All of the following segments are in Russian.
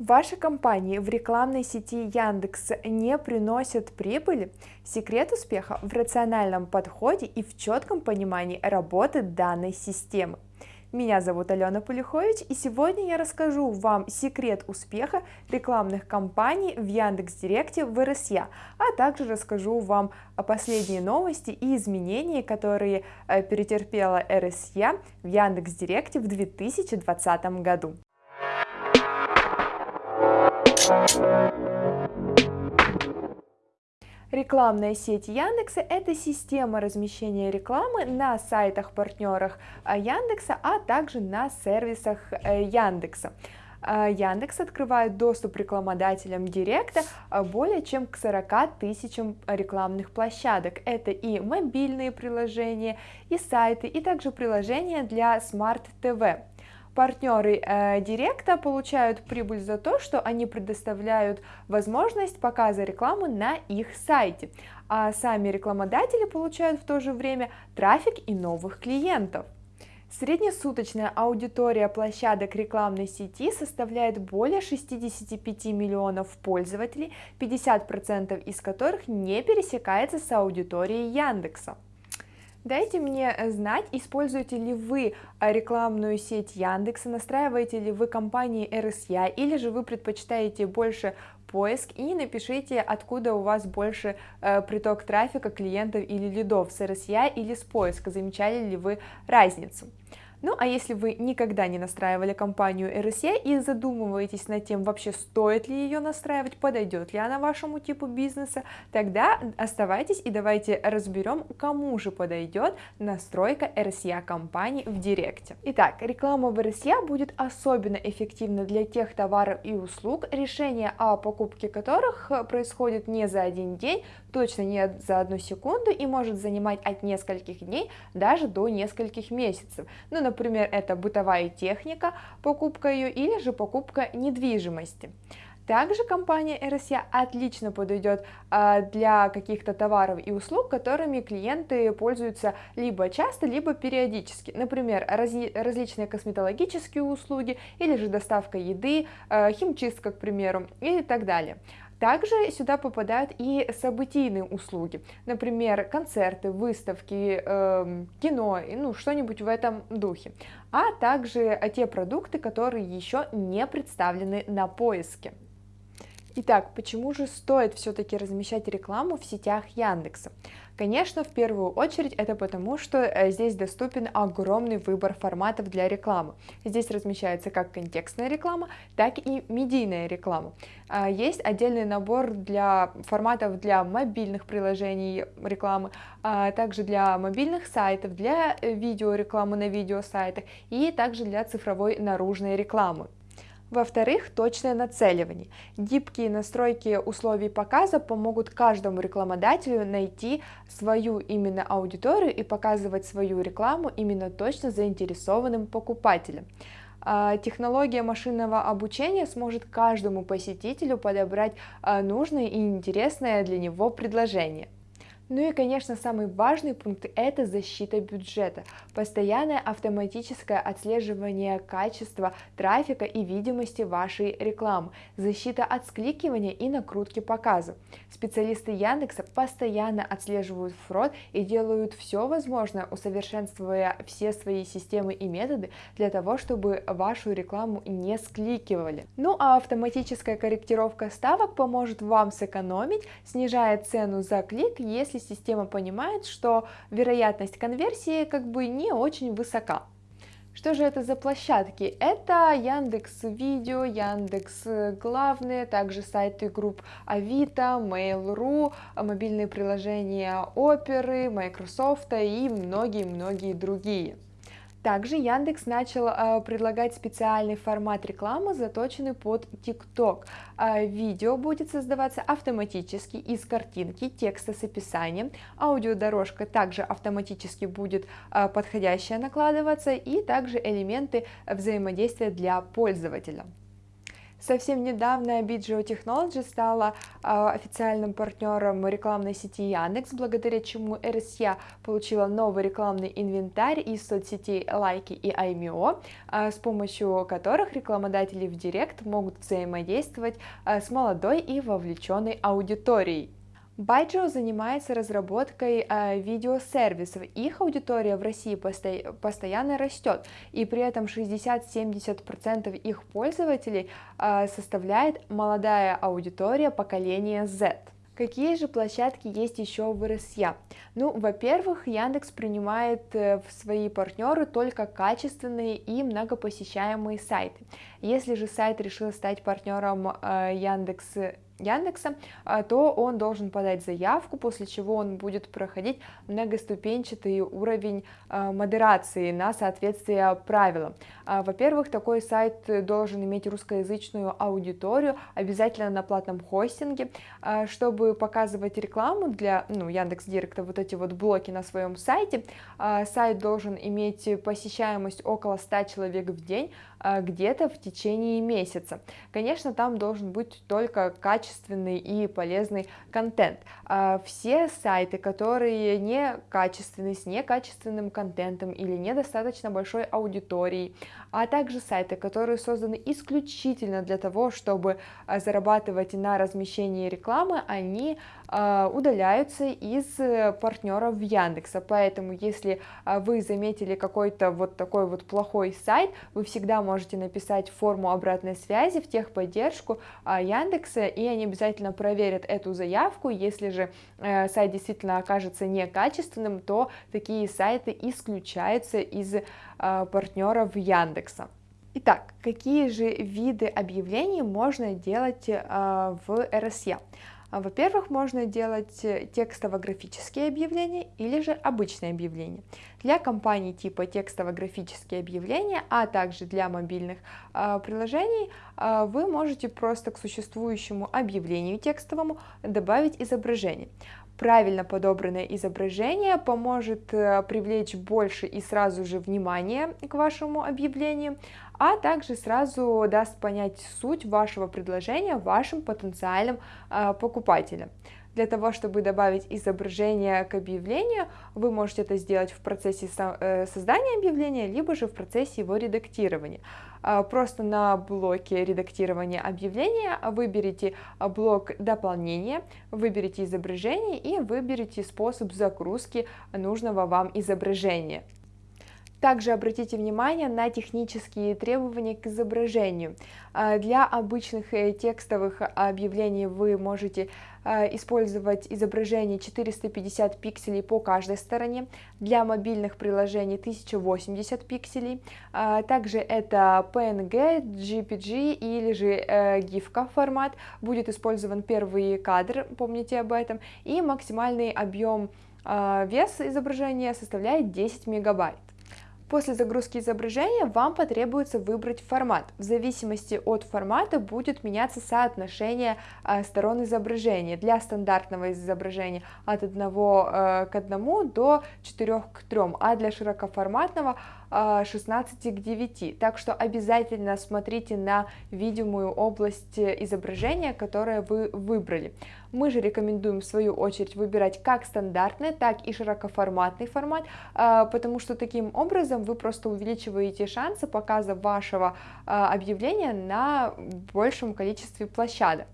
Ваши компании в рекламной сети Яндекс не приносят прибыли? Секрет успеха в рациональном подходе и в четком понимании работы данной системы. Меня зовут Алена Полюхович, и сегодня я расскажу вам секрет успеха рекламных кампаний в Яндекс.Директе в РСЯ, а также расскажу вам о последние новости и изменения, которые э, перетерпела РСЯ в Яндекс.Директе в 2020 году. Рекламная сеть Яндекса – это система размещения рекламы на сайтах-партнерах э, Яндекса, а также на сервисах э, Яндекса. Э, Яндекс открывает доступ рекламодателям Директа более чем к 40 тысячам рекламных площадок. Это и мобильные приложения, и сайты, и также приложения для Smart TV. Партнеры э, Директа получают прибыль за то, что они предоставляют возможность показа рекламы на их сайте, а сами рекламодатели получают в то же время трафик и новых клиентов. Среднесуточная аудитория площадок рекламной сети составляет более 65 миллионов пользователей, 50% из которых не пересекается с аудиторией Яндекса. Дайте мне э, знать, используете ли вы э, рекламную сеть Яндекса, настраиваете ли вы компании RSA, или же вы предпочитаете больше поиск и напишите, откуда у вас больше э, приток трафика, клиентов или лидов, с RSA или с поиска, замечали ли вы разницу. Ну а если вы никогда не настраивали компанию RSA и задумываетесь над тем, вообще стоит ли ее настраивать, подойдет ли она вашему типу бизнеса, тогда оставайтесь и давайте разберем, кому же подойдет настройка RSA компании в Директе. Итак, реклама в RSA будет особенно эффективна для тех товаров и услуг, решение о покупке которых происходит не за один день, точно не за одну секунду и может занимать от нескольких дней даже до нескольких месяцев. Ну, например, это бытовая техника, покупка ее или же покупка недвижимости. Также компания RSA отлично подойдет а, для каких-то товаров и услуг, которыми клиенты пользуются либо часто, либо периодически. Например, различные косметологические услуги или же доставка еды, а, химчистка, к примеру, и так далее. Также сюда попадают и событийные услуги, например, концерты, выставки, э, кино, ну что-нибудь в этом духе, а также те продукты, которые еще не представлены на поиске. Итак, почему же стоит все-таки размещать рекламу в сетях Яндекса? Конечно, в первую очередь это потому, что э, здесь доступен огромный выбор форматов для рекламы. Здесь размещается как контекстная реклама, так и медийная реклама. А, есть отдельный набор для форматов для мобильных приложений рекламы, а также для мобильных сайтов, для э, видеорекламы на видеосайтах и также для цифровой наружной рекламы. Во-вторых, точное нацеливание. Гибкие настройки условий показа помогут каждому рекламодателю найти свою именно аудиторию и показывать свою рекламу именно точно заинтересованным покупателям. А, технология машинного обучения сможет каждому посетителю подобрать а, нужное и интересное для него предложение. Ну и, конечно, самый важный пункт – это защита бюджета, постоянное автоматическое отслеживание качества трафика и видимости вашей рекламы, защита от скликивания и накрутки показа. Специалисты Яндекса постоянно отслеживают фрод и делают все возможное, усовершенствуя все свои системы и методы для того, чтобы вашу рекламу не скликивали. Ну а автоматическая корректировка ставок поможет вам сэкономить, снижая цену за клик, если если система понимает, что вероятность конверсии как бы не очень высока. Что же это за площадки? Это Яндекс Видео, Яндекс Главные, также сайты групп Авито, Mail.ru, мобильные приложения Оперы, Microsoft и многие-многие другие. Также Яндекс начал э, предлагать специальный формат рекламы, заточенный под TikTok. Э, видео будет создаваться автоматически из картинки, текста с описанием, аудиодорожка также автоматически будет э, подходящая накладываться и также элементы взаимодействия для пользователя. Совсем недавно BGO Technology стала э, официальным партнером рекламной сети Яндекс, благодаря чему RSA получила новый рекламный инвентарь из соцсетей Лайки и IMEO, э, с помощью которых рекламодатели в Директ могут взаимодействовать э, с молодой и вовлеченной аудиторией. Байджио занимается разработкой э, видеосервисов. Их аудитория в России посто постоянно растет, и при этом 60-70% их пользователей э, составляет молодая аудитория поколения Z. Какие же площадки есть еще в РСЯ? Ну, во-первых, Яндекс принимает э, в свои партнеры только качественные и многопосещаемые сайты. Если же сайт решил стать партнером э, Яндекс Яндекса, а, то он должен подать заявку, после чего он будет проходить многоступенчатый уровень а, модерации на соответствие правилам. А, во-первых, такой сайт должен иметь русскоязычную аудиторию, обязательно на платном хостинге, чтобы показывать рекламу для ну, Яндекс Директа, вот эти вот блоки на своем сайте. Сайт должен иметь посещаемость около 100 человек в день, где-то в течение месяца. Конечно, там должен быть только качественный и полезный контент. Все сайты, которые не качественны, с некачественным контентом или недостаточно большой аудиторией, а также сайты, которые созданы исключительно для того, чтобы зарабатывать на размещении рекламы, они удаляются из партнеров Яндекса. Поэтому, если вы заметили какой-то вот такой вот плохой сайт, вы всегда можете написать форму обратной связи в техподдержку Яндекса, и они обязательно проверят эту заявку. Если же э, сайт действительно окажется некачественным, то такие сайты исключаются из партнеров Яндекса. Итак, какие же виды объявлений можно делать а, в RSA? А, во-первых, можно делать текстово-графические объявления или же обычные объявления. Для компаний типа текстово-графические объявления, а также для мобильных э, приложений, э, вы можете просто к существующему объявлению текстовому добавить изображение. Правильно подобранное изображение поможет привлечь больше и сразу же внимание к вашему объявлению, а также сразу даст понять суть вашего предложения вашим потенциальным э, покупателям. Для того, чтобы добавить изображение к объявлению, вы можете это сделать в процессе э, создания объявления, либо же в процессе его редактирования. А, просто на блоке редактирования объявления выберите блок дополнения, выберите изображение и выберите способ загрузки нужного вам изображения. Также обратите внимание на технические требования к изображению. А, для обычных э, текстовых объявлений вы можете а, использовать изображение 450 пикселей по каждой стороне, для мобильных приложений 1080 пикселей, а, также это PNG, GPG или же э, GIF формат, будет использован первый кадр, помните об этом, и максимальный объем вес изображения составляет 10 мегабайт. После загрузки изображения вам потребуется выбрать формат. В зависимости от формата будет меняться соотношение э, сторон изображения. Для стандартного изображения от 1 э, к 1 до 4 к 3, а для широкоформатного 16 к 9. Так что обязательно смотрите на видимую область изображения, которое вы выбрали. Мы же рекомендуем в свою очередь выбирать как стандартный, так и широкоформатный формат, а, потому что таким образом вы просто увеличиваете шансы показа вашего а, объявления на большем количестве площадок.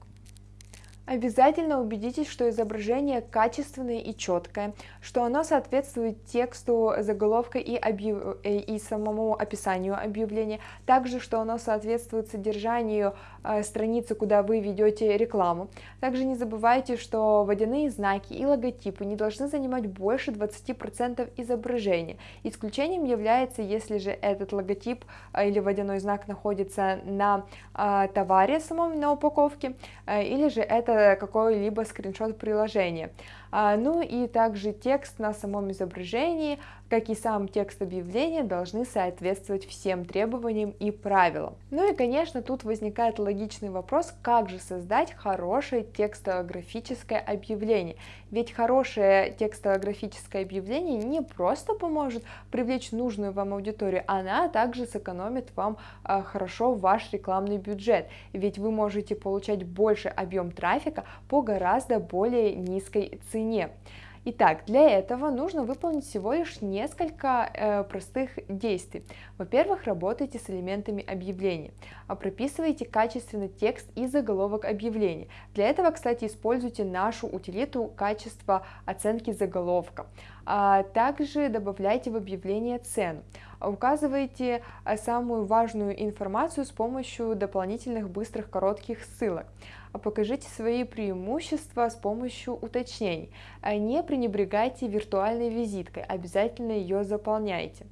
Обязательно убедитесь, что изображение качественное и четкое, что оно соответствует тексту заголовка и, объяв... Э, и самому описанию объявления, также, что оно соответствует содержанию э, страницы, куда вы ведете рекламу. Также не забывайте, что водяные знаки и логотипы не должны занимать больше 20% изображения. Исключением является, если же этот логотип э, или водяной знак находится на э, товаре самом, на упаковке, э, или же это какой-либо скриншот приложения. Ну и также текст на самом изображении, как и сам текст объявления, должны соответствовать всем требованиям и правилам. Ну и, конечно, тут возникает логичный вопрос, как же создать хорошее текстово-графическое объявление. Ведь хорошее текстово-графическое объявление не просто поможет привлечь нужную вам аудиторию, она также сэкономит вам а, хорошо ваш рекламный бюджет, ведь вы можете получать больше объем трафика по гораздо более низкой цене. Итак, для этого нужно выполнить всего лишь несколько э, простых действий. Во-первых, работайте с элементами объявления, а прописывайте качественный текст и заголовок объявления. Для этого, кстати, используйте нашу утилиту качества оценки заголовка. А также добавляйте в объявление цену. Указывайте э, самую важную информацию с помощью дополнительных быстрых коротких ссылок. А покажите свои преимущества с помощью уточнений. А не пренебрегайте виртуальной визиткой, обязательно ее заполняйте.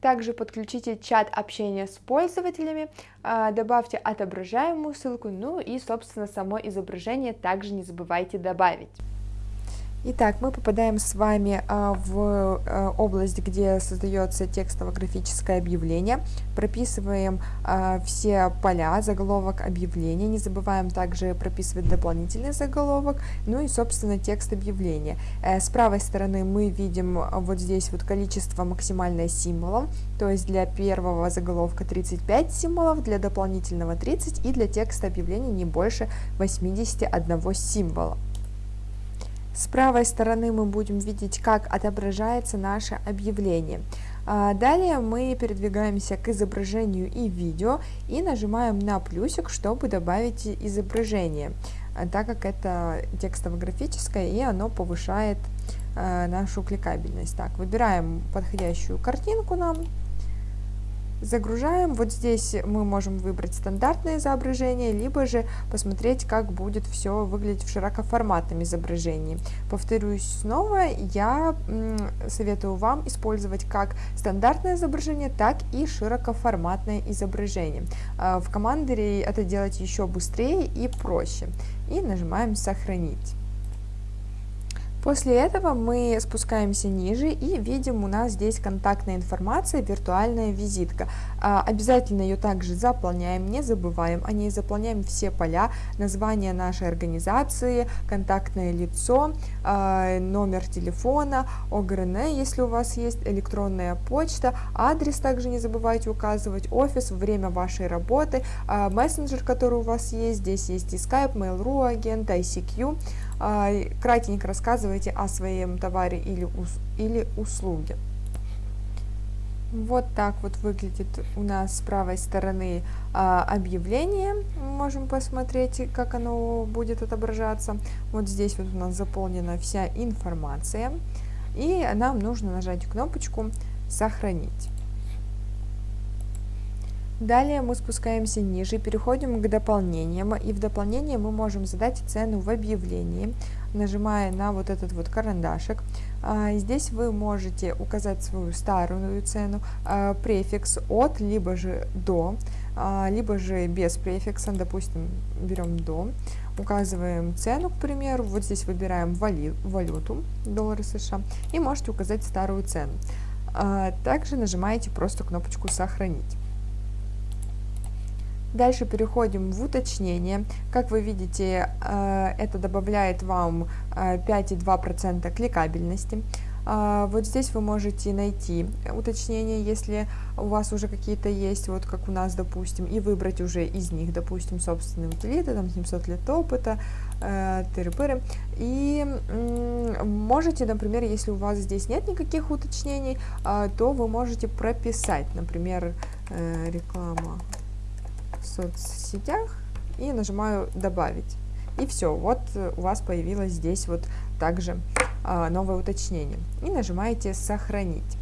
Также подключите чат общения с пользователями, а, добавьте отображаемую ссылку, ну и, собственно, само изображение также не забывайте добавить. Итак, мы попадаем с вами а, в а, область, где создается текстово-графическое объявление, прописываем а, все поля, заголовок объявления, не забываем также прописывать дополнительный заголовок, ну и, собственно, текст объявления. Э, с правой стороны мы видим вот здесь вот количество максимальное символов, то есть для первого заголовка 35 символов, для дополнительного 30 и для текста объявления не больше 81 символа. С правой стороны мы будем видеть, как отображается наше объявление. А, далее мы передвигаемся к изображению и видео и нажимаем на плюсик, чтобы добавить изображение, а, так как это текстово-графическое и оно повышает а, нашу кликабельность. Так, выбираем подходящую картинку нам, Загружаем. Вот здесь мы можем выбрать стандартное изображение, либо же посмотреть, как будет все выглядеть в широкоформатном изображении. Повторюсь снова, я советую вам использовать как стандартное изображение, так и широкоформатное изображение. А, в командере это делать еще быстрее и проще. И нажимаем «Сохранить». После этого мы спускаемся ниже и видим у нас здесь контактная информация, виртуальная визитка. А, обязательно ее также заполняем, не забываем о ней, заполняем все поля, название нашей организации, контактное лицо, а, номер телефона, ОГРН, если у вас есть электронная почта, адрес также не забывайте указывать, офис, время вашей работы, а, мессенджер, который у вас есть, здесь есть и Skype, Mail.ru агент, ICQ, кратенько рассказывайте о своем товаре или, или услуге. Вот так вот выглядит у нас с правой стороны а, объявление. можем посмотреть, как оно будет отображаться. Вот здесь вот у нас заполнена вся информация. И нам нужно нажать кнопочку «Сохранить». Далее мы спускаемся ниже, переходим к дополнениям, и в дополнение мы можем задать цену в объявлении, нажимая на вот этот вот карандашик. А, здесь вы можете указать свою старую цену, а, префикс от, либо же до, а, либо же без префикса, допустим, берем до, указываем цену, к примеру, вот здесь выбираем валюту, доллары США, и можете указать старую цену. Также нажимаете просто кнопочку «Сохранить». Дальше переходим в уточнение. Как вы видите, э, это добавляет вам 5,2% э, кликабельности. А, вот здесь вы можете найти уточнения, если у вас уже какие-то есть, вот как у нас, допустим, и выбрать уже из них, допустим, собственные утилиты, там 700 лет опыта, э, тыры-пыры. И можете, например, если у вас здесь нет никаких уточнений, э, то вы можете прописать, например, э, реклама в соцсетях и нажимаю «Добавить». И все, вот у вас появилось здесь вот также а, новое уточнение. И нажимаете «Сохранить».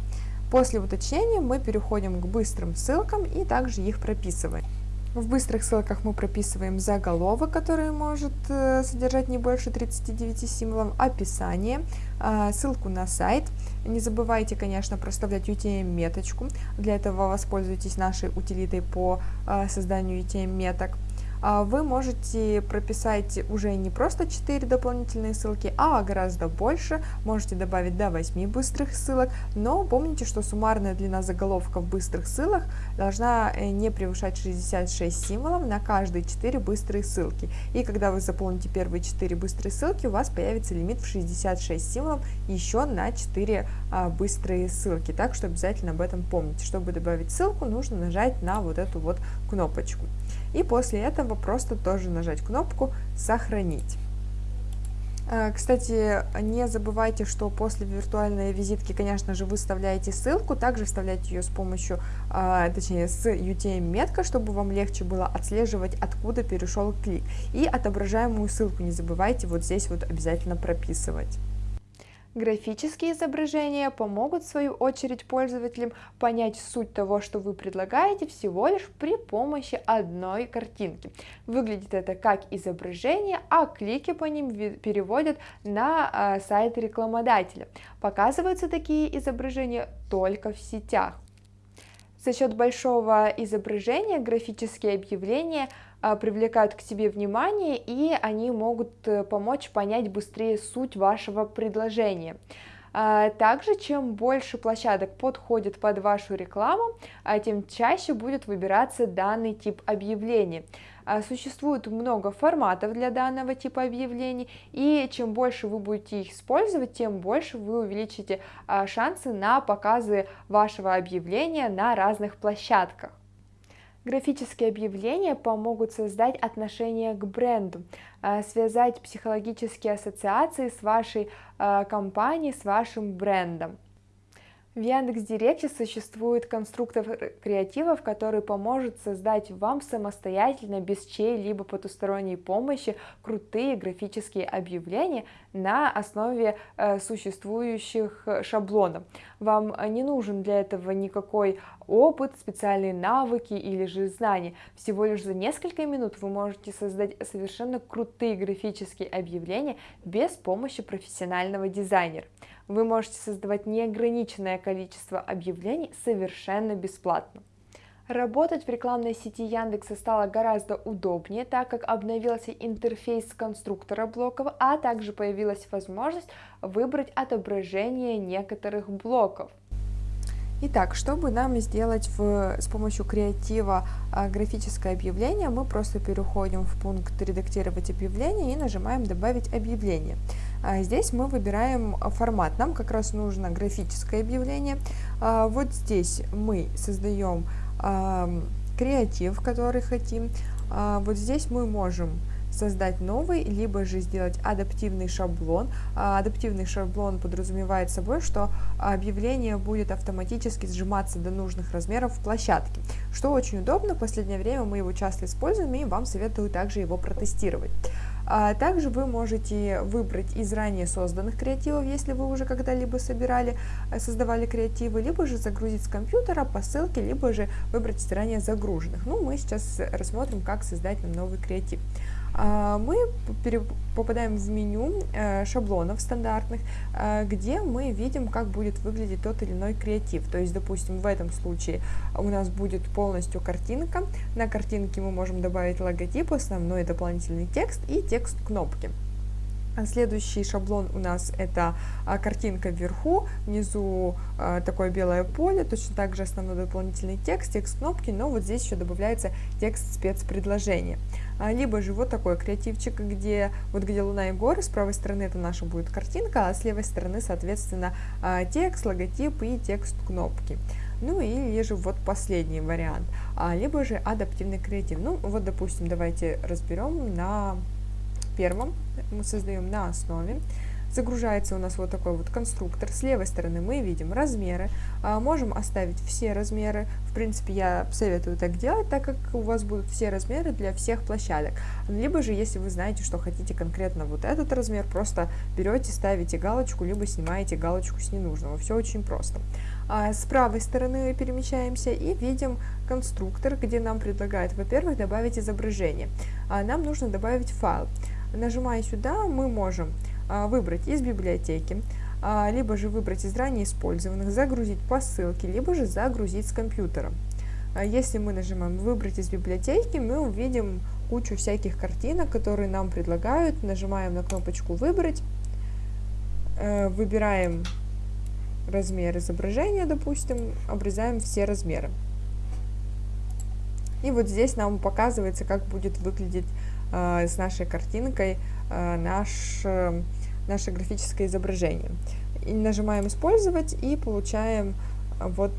После уточнения мы переходим к быстрым ссылкам и также их прописываем. В быстрых ссылках мы прописываем заголовок, который может э, содержать не больше 39 символов, описание, а, ссылку на сайт. Не забывайте, конечно, проставлять UTM-меточку. Для этого воспользуйтесь нашей утилитой по а, созданию UTM-меток. А, вы можете прописать уже не просто 4 дополнительные ссылки, а гораздо больше, можете добавить до 8 быстрых ссылок, но помните, что суммарная длина заголовков быстрых ссылок должна э, не превышать 66 символов на каждые 4 быстрые ссылки. И когда вы заполните первые 4 быстрые ссылки, у вас появится лимит в 66 символов еще на 4 а, быстрые ссылки. Так что обязательно об этом помните. Чтобы добавить ссылку, нужно нажать на вот эту вот кнопочку. И после этого просто тоже нажать кнопку «Сохранить». А, кстати, не забывайте, что после виртуальной визитки, конечно же, вы вставляете ссылку, также вставляйте ее с помощью, а, точнее, с UTM-меткой, чтобы вам легче было отслеживать, откуда перешел клик. И отображаемую ссылку не забывайте вот здесь вот обязательно прописывать. Графические изображения помогут в свою очередь пользователям понять суть того, что вы предлагаете всего лишь при помощи одной картинки. Выглядит это как изображение, а клики по ним переводят на а, сайт рекламодателя. Показываются такие изображения только в сетях. За счет большого изображения графические объявления привлекают к себе внимание, и они могут э, помочь понять быстрее суть вашего предложения. А, также, чем больше площадок подходит под вашу рекламу, а, тем чаще будет выбираться данный тип объявлений. Существует много форматов для данного типа объявлений, и чем больше вы будете их использовать, тем больше вы увеличите шансы на показы вашего объявления на разных площадках. Графические объявления помогут создать отношение к бренду, а, связать психологические ассоциации с вашей а, компанией, с вашим брендом. В Яндекс.Директе существует конструктор креативов, который поможет создать вам самостоятельно, без чьей-либо потусторонней помощи, крутые графические объявления на основе э, существующих шаблонов. Вам не нужен для этого никакой опыт, специальные навыки или же знания. Всего лишь за несколько минут вы можете создать совершенно крутые графические объявления без помощи профессионального дизайнера. Вы можете создавать неограниченное количество объявлений совершенно бесплатно. Работать в рекламной сети Яндекса стало гораздо удобнее, так как обновился интерфейс конструктора блоков, а также появилась возможность выбрать отображение некоторых блоков. Итак, чтобы нам сделать в, с помощью креатива а, графическое объявление, мы просто переходим в пункт «Редактировать объявление» и нажимаем «Добавить объявление». А здесь мы выбираем формат, нам как раз нужно графическое объявление. А, вот здесь мы создаем креатив, который хотим. Вот здесь мы можем создать новый, либо же сделать адаптивный шаблон. А, адаптивный шаблон подразумевает собой, что объявление будет автоматически сжиматься до нужных размеров в площадке, что очень удобно, в последнее время мы его часто используем и вам советую также его протестировать. А также вы можете выбрать из ранее созданных креативов, если вы уже когда-либо собирали, э, создавали креативы, либо же загрузить с компьютера по ссылке, либо же выбрать из ранее загруженных. Ну, мы сейчас рассмотрим, как создать нам новый креатив. А, мы попадаем в меню э, шаблонов стандартных, э, где мы видим, как будет выглядеть тот или иной креатив. То есть, допустим, в этом случае у нас будет полностью картинка. На картинке мы можем добавить логотип, основной дополнительный текст и текст кнопки. Следующий шаблон у нас это а, картинка вверху, внизу а, такое белое поле, точно так же основной дополнительный текст, текст кнопки, но вот здесь еще добавляется текст спецпредложения. А, либо же вот такой креативчик, где вот где луна и горы, с правой стороны это наша будет картинка, а с левой стороны, соответственно, текст, логотип и текст кнопки. Ну или же вот последний вариант, либо же адаптивный креатив. Ну вот, допустим, давайте разберем на первом мы создаем на основе. Загружается у нас вот такой вот конструктор. С левой стороны мы видим размеры. А, можем оставить все размеры. В принципе, я советую так делать, так как у вас будут все размеры для всех площадок. Либо же, если вы знаете, что хотите конкретно вот этот размер, просто берете, ставите галочку, либо снимаете галочку с ненужного. Все очень просто. А с правой стороны перемещаемся и видим конструктор, где нам предлагают, во-первых, добавить изображение. А нам нужно добавить файл. Нажимая сюда, мы можем выбрать из библиотеки, а, либо же выбрать из ранее использованных, загрузить по ссылке, либо же загрузить с компьютера. А, если мы нажимаем «Выбрать из библиотеки», мы увидим кучу всяких картинок, которые нам предлагают. Нажимаем на кнопочку «Выбрать», э, выбираем размер изображения, допустим, обрезаем все размеры. И вот здесь нам показывается, как будет выглядеть э, с нашей картинкой наш, э, наше графическое изображение. И нажимаем «Использовать» и получаем вот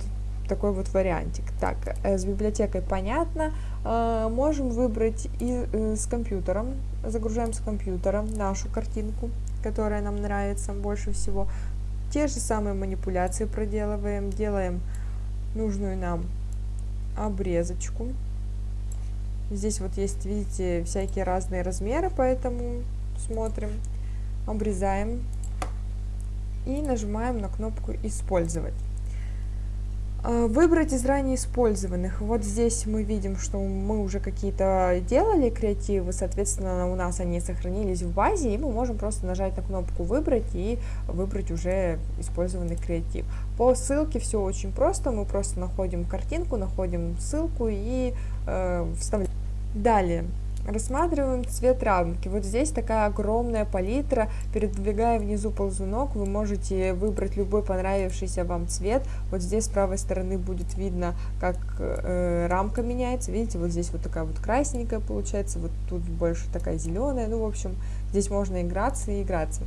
такой вот вариантик. Так, э, с библиотекой понятно. Э, можем выбрать и э, с компьютером. Загружаем с компьютера нашу картинку, которая нам нравится больше всего. Те же самые манипуляции проделываем. Делаем нужную нам обрезочку. Здесь вот есть, видите, всякие разные размеры, поэтому смотрим, обрезаем и нажимаем на кнопку «Использовать». А, выбрать из ранее использованных. Вот здесь мы видим, что мы уже какие-то делали креативы, соответственно, у нас они сохранились в базе, и мы можем просто нажать на кнопку «Выбрать» и выбрать уже использованный креатив. По ссылке все очень просто, мы просто находим картинку, находим ссылку и э, вставляем. Далее. Рассматриваем цвет рамки. Вот здесь такая огромная палитра. Передвигая внизу ползунок, вы можете выбрать любой понравившийся вам цвет. Вот здесь с правой стороны будет видно, как э, рамка меняется. Видите, вот здесь вот такая вот красненькая получается, вот тут больше такая зеленая. Ну, в общем, здесь можно играться и играться.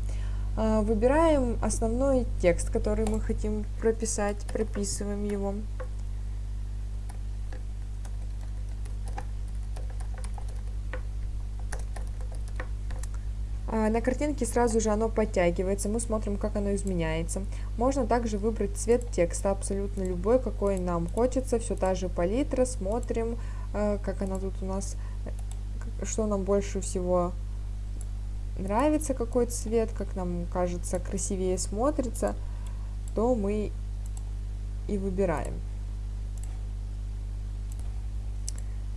Э, выбираем основной текст, который мы хотим прописать, прописываем его. На картинке сразу же оно подтягивается, мы смотрим, как оно изменяется. Можно также выбрать цвет текста, абсолютно любой, какой нам хочется. Все та же палитра, смотрим, э, как она тут у нас, что нам больше всего нравится, какой цвет, как нам кажется красивее смотрится, то мы и выбираем.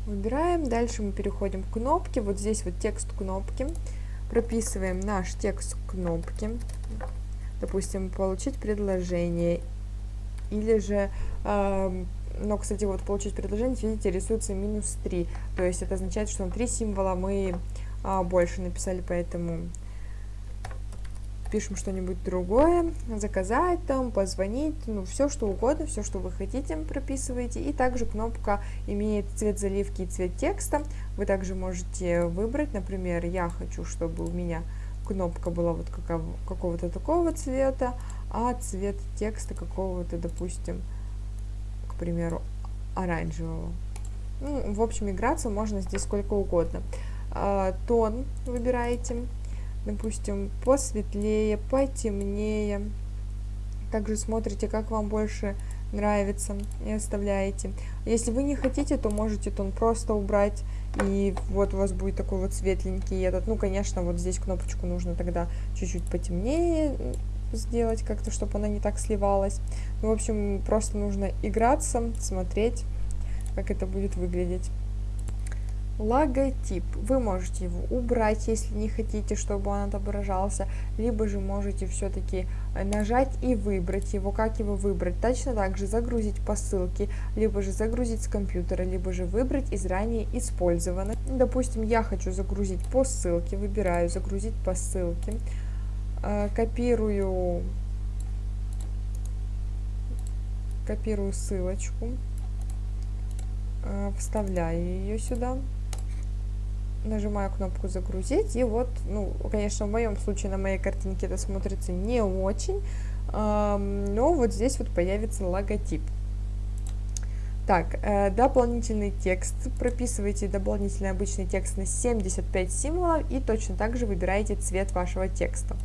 Выбираем, дальше мы переходим к кнопке, вот здесь вот текст кнопки прописываем наш текст кнопки, допустим, получить предложение, или же, э, но, кстати, вот получить предложение, видите, рисуется минус 3, то есть это означает, что на 3 символа мы э, больше написали, поэтому пишем что-нибудь другое, заказать там, позвонить, ну, все что угодно, все, что вы хотите, прописываете. И также кнопка имеет цвет заливки и цвет текста. Вы также можете выбрать, например, я хочу, чтобы у меня кнопка была вот какого-то такого цвета, а цвет текста какого-то, допустим, к примеру, оранжевого. Ну, в общем, играться можно здесь сколько угодно. А, тон выбираете допустим, посветлее, потемнее. Также смотрите, как вам больше нравится и оставляете. Если вы не хотите, то можете тон просто убрать, и вот у вас будет такой вот светленький этот. Ну, конечно, вот здесь кнопочку нужно тогда чуть-чуть потемнее сделать как-то, чтобы она не так сливалась. Ну, в общем, просто нужно играться, смотреть, как это будет выглядеть логотип. Вы можете его убрать, если не хотите, чтобы он отображался, либо же можете все-таки э, нажать и выбрать его. Как его выбрать? Точно так же загрузить по ссылке, либо же загрузить с компьютера, либо же выбрать из ранее использованных. Допустим, я хочу загрузить по ссылке, выбираю загрузить по ссылке, э, копирую, копирую ссылочку, э, вставляю ее сюда нажимаю кнопку загрузить, и вот, ну, конечно, в моем случае на моей картинке это смотрится не очень, но вот здесь вот появится логотип. Так, э, дополнительный текст. Прописывайте дополнительный обычный текст на 75 символов и точно так же выбираете цвет вашего текста.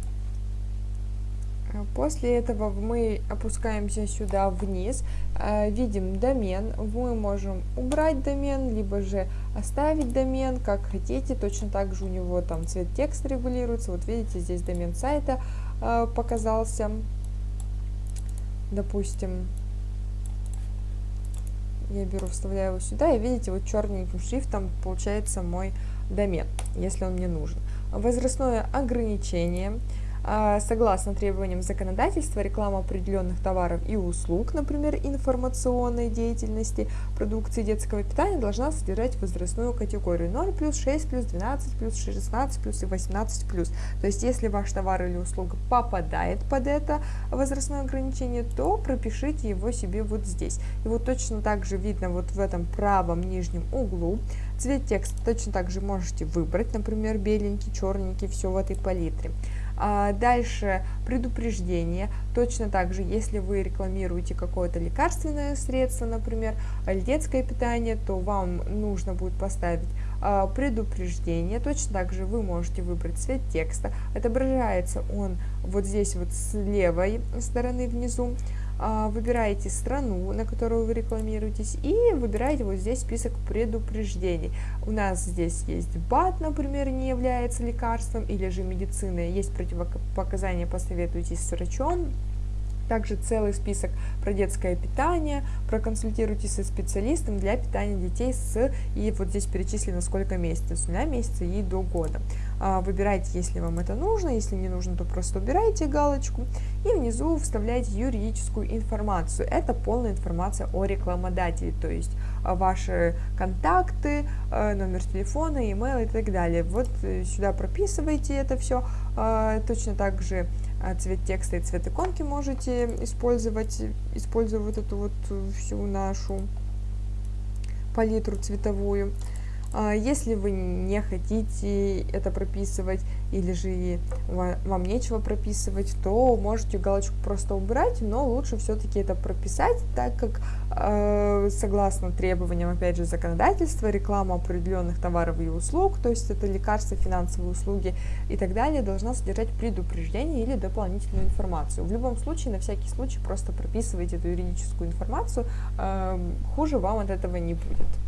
После этого мы опускаемся сюда вниз, э, видим домен, мы можем убрать домен, либо же оставить домен, как хотите, точно так же у него там цвет текста регулируется, вот видите, здесь домен сайта э, показался, допустим, я беру, вставляю его сюда, и видите, вот черненьким шрифтом получается мой домен, если он мне нужен. Возрастное ограничение – согласно требованиям законодательства, реклама определенных товаров и услуг, например, информационной деятельности, продукции детского питания должна содержать возрастную категорию 0 плюс, 6 плюс, 12 плюс, 16 плюс и 18 плюс. То есть, если ваш товар или услуга попадает под это возрастное ограничение, то пропишите его себе вот здесь. Вот точно так же видно вот в этом правом нижнем углу цвет текста точно так же можете выбрать, например, беленький, черненький, все в этой палитре. А дальше предупреждение. Точно так же, если вы рекламируете какое-то лекарственное средство, например, или детское питание, то вам нужно будет поставить а, предупреждение. Точно так же вы можете выбрать цвет текста. Отображается он вот здесь вот с левой стороны внизу. А, выбираете страну, на которую вы рекламируетесь, и выбираете вот здесь список предупреждений. У нас здесь есть БАТ, например, не является лекарством, или же медицина, есть противопоказания, посоветуйтесь с врачом, также целый список про детское питание, проконсультируйтесь со специалистом для питания детей с, и вот здесь перечислено сколько месяцев, с нуля месяца и до года. А, выбирайте, если вам это нужно, если не нужно, то просто убирайте галочку и внизу вставляйте юридическую информацию. Это полная информация о рекламодателе, то есть а, ваши контакты, а, номер телефона, email и так далее. Вот э, сюда прописывайте это все. Точно так же цвет текста и цвет иконки можете использовать, используя вот эту вот всю нашу палитру цветовую. А, если вы не хотите это прописывать или же вам нечего прописывать, то можете галочку просто убрать, но лучше все-таки это прописать, так как э, согласно требованиям, опять же, законодательства, реклама определенных товаров и услуг, то есть это лекарства, финансовые услуги и так далее, должна содержать предупреждение или дополнительную информацию. В любом случае, на всякий случай, просто прописывайте эту юридическую информацию, э, хуже вам от этого не будет.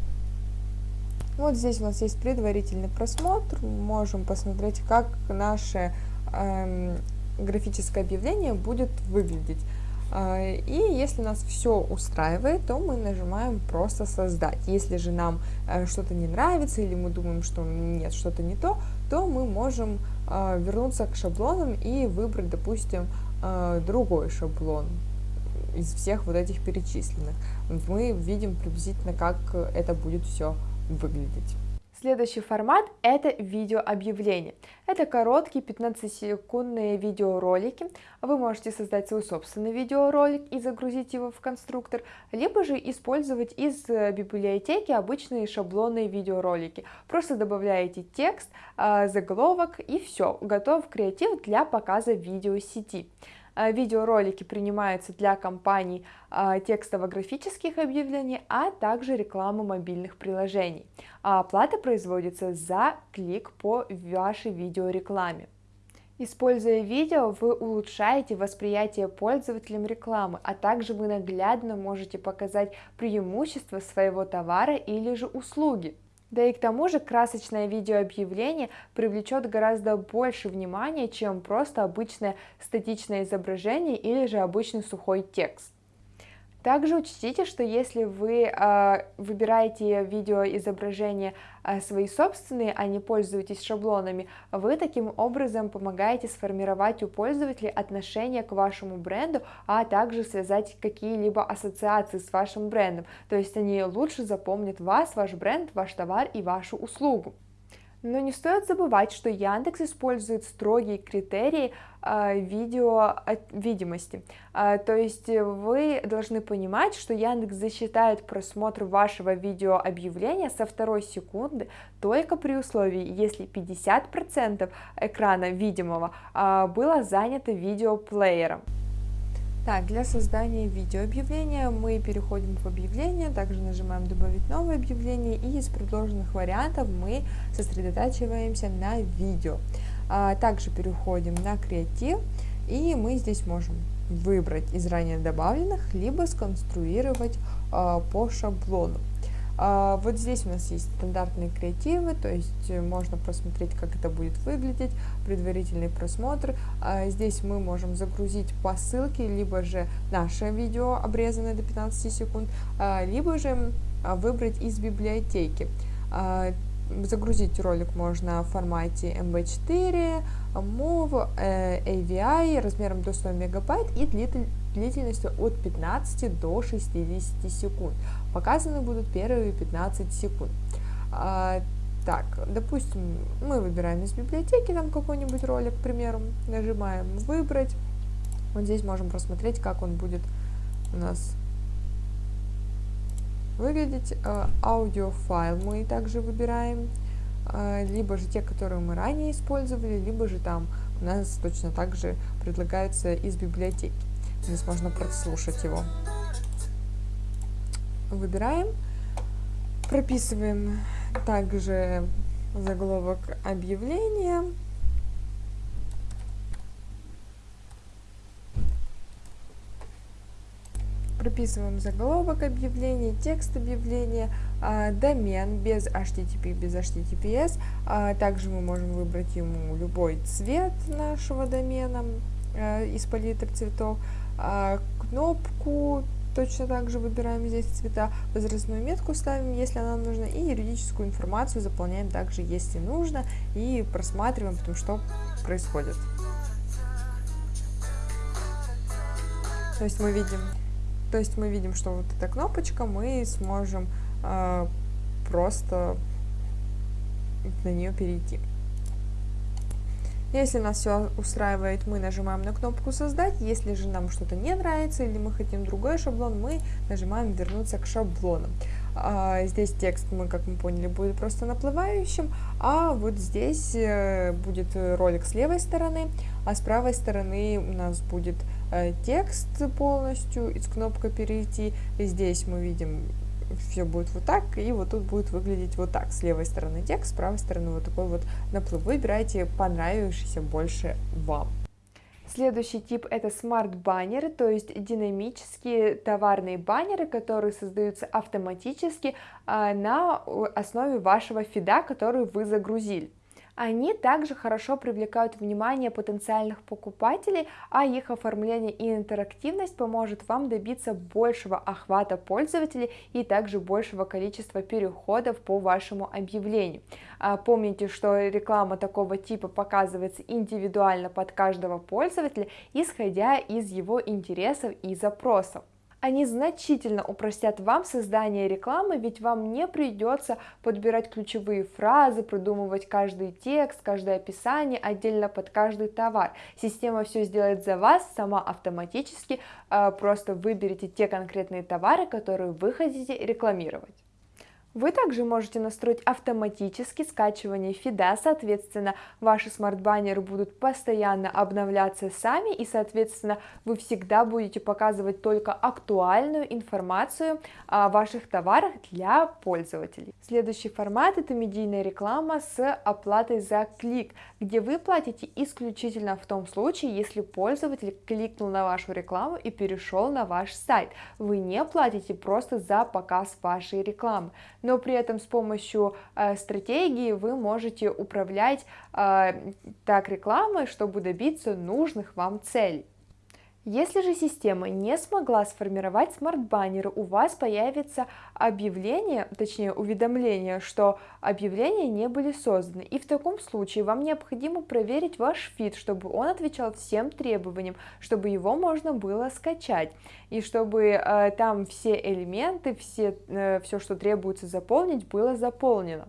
Вот здесь у нас есть предварительный просмотр, можем посмотреть, как наше э, графическое объявление будет выглядеть. Э, и если нас все устраивает, то мы нажимаем просто создать. Если же нам э, что-то не нравится или мы думаем, что нет, что-то не то, то мы можем э, вернуться к шаблонам и выбрать, допустим, другой шаблон из всех вот этих перечисленных. Мы видим приблизительно, как это будет все выглядеть. Следующий формат – это видеообъявление. Это короткие 15-секундные видеоролики. Вы можете создать свой собственный видеоролик и загрузить его в конструктор, либо же использовать из библиотеки обычные шаблонные видеоролики. Просто добавляете текст, а, заголовок и все, готов креатив для показа видеосети. А, видеоролики принимаются для компаний а, текстово-графических объявлений, а также рекламы мобильных приложений. А оплата производится за клик по вашей видеорекламе. Используя видео, вы улучшаете восприятие пользователям рекламы, а также вы наглядно можете показать преимущества своего товара или же услуги. Да и к тому же красочное видеообъявление привлечет гораздо больше внимания, чем просто обычное статичное изображение или же обычный сухой текст. Также учтите, что если вы э, выбираете видеоизображения э, свои собственные, а не пользуетесь шаблонами, вы таким образом помогаете сформировать у пользователей отношение к вашему бренду, а также связать какие-либо ассоциации с вашим брендом. То есть они лучше запомнят вас, ваш бренд, ваш товар и вашу услугу. Но не стоит забывать, что Яндекс использует строгие критерии э, видео видимости. Э, то есть вы должны понимать, что Яндекс засчитает просмотр вашего видеообъявления со второй секунды только при условии, если 50% экрана видимого э, было занято видеоплеером. Так, для создания видеообъявления мы переходим в объявление, также нажимаем «Добавить новое объявление» и из предложенных вариантов мы сосредотачиваемся на видео. А, также переходим на креатив и мы здесь можем выбрать из ранее добавленных, либо сконструировать а, по шаблону. А, вот здесь у нас есть стандартные креативы, то есть э, можно посмотреть, как это будет выглядеть, предварительный просмотр. А, здесь мы можем загрузить по ссылке, либо же наше видео, обрезанное до 15 секунд, а, либо же выбрать из библиотеки. загрузить ролик можно в формате mb4, MOV, AVI размером до 100 мегабайт и длительностью от 15 до 60 секунд. Показаны будут первые 15 секунд. А, так, допустим, мы выбираем из библиотеки там какой-нибудь ролик, к примеру, нажимаем «Выбрать». Вот здесь можем просмотреть, как он будет у нас выглядеть. А, аудиофайл мы также выбираем, а, либо же те, которые мы ранее использовали, либо же там у нас точно так же предлагается из библиотеки. Здесь можно прослушать его. Выбираем, прописываем также заголовок объявления. прописываем заголовок объявления, текст объявления, э, домен без HTTP, без HTTPS. Э, также мы можем выбрать ему любой цвет нашего домена э, из палитры цветов, кнопку, точно так же выбираем здесь цвета, возрастную метку ставим, если она нужна, и юридическую информацию заполняем также, если нужно, и просматриваем, потом что происходит. То есть мы видим то есть мы видим, что вот эта кнопочка, мы сможем э, просто на нее перейти. Если нас все устраивает, мы нажимаем на кнопку «Создать». Если же нам что-то не нравится или мы хотим другой шаблон, мы нажимаем «Вернуться к шаблону». А, здесь текст, мы, как мы поняли, будет просто наплывающим, а вот здесь э, будет ролик с левой стороны, а с правой стороны у нас будет э, текст полностью, из кнопка «Перейти». И здесь мы видим все будет вот так, и вот тут будет выглядеть вот так. С левой стороны текст, с правой стороны вот такой вот наплыв. Выбирайте понравившийся больше вам. Следующий тип это смарт-баннеры, то есть динамические товарные баннеры, которые создаются автоматически а, на основе вашего фида, который вы загрузили. Они также хорошо привлекают внимание потенциальных покупателей, а их оформление и интерактивность поможет вам добиться большего охвата пользователей и также большего количества переходов по вашему объявлению. А, помните, что реклама такого типа показывается индивидуально под каждого пользователя, исходя из его интересов и запросов. Они значительно упростят вам создание рекламы, ведь вам не придется подбирать ключевые фразы, придумывать каждый текст, каждое описание отдельно под каждый товар. Система все сделает за вас сама автоматически, а, просто выберите те конкретные товары, которые вы хотите рекламировать. Вы также можете настроить автоматически скачивание фида, соответственно, ваши смарт-баннеры будут постоянно обновляться сами, и, соответственно, вы всегда будете показывать только актуальную информацию о ваших товарах для пользователей. Следующий формат – это медийная реклама с оплатой за клик, где вы платите исключительно в том случае, если пользователь кликнул на вашу рекламу и перешел на ваш сайт. Вы не платите просто за показ вашей рекламы но при этом с помощью э, стратегии вы можете управлять э, так рекламой, чтобы добиться нужных вам целей. Если же система не смогла сформировать смарт-баннеры, у вас появится объявление, точнее уведомление, что объявления не были созданы. И в таком случае вам необходимо проверить ваш фид, чтобы он отвечал всем требованиям, чтобы его можно было скачать. И чтобы э, там все элементы, все, э, все, что требуется заполнить, было заполнено.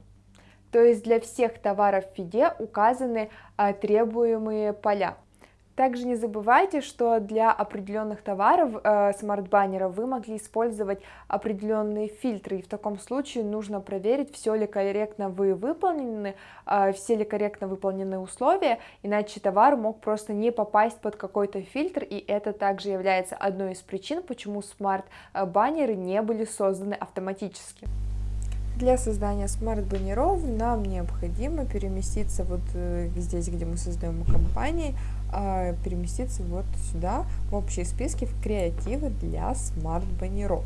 То есть для всех товаров в фиде указаны э, требуемые поля. Также не забывайте, что для определенных товаров э, смарт-баннеров вы могли использовать определенные фильтры, и в таком случае нужно проверить, все ли корректно вы выполнены, э, все ли корректно выполнены условия, иначе товар мог просто не попасть под какой-то фильтр, и это также является одной из причин, почему смарт-баннеры не были созданы автоматически. Для создания смарт-баннеров нам необходимо переместиться вот э, здесь, где мы создаем компании, переместиться вот сюда, в общие списки, в креативы для смарт-баннеров.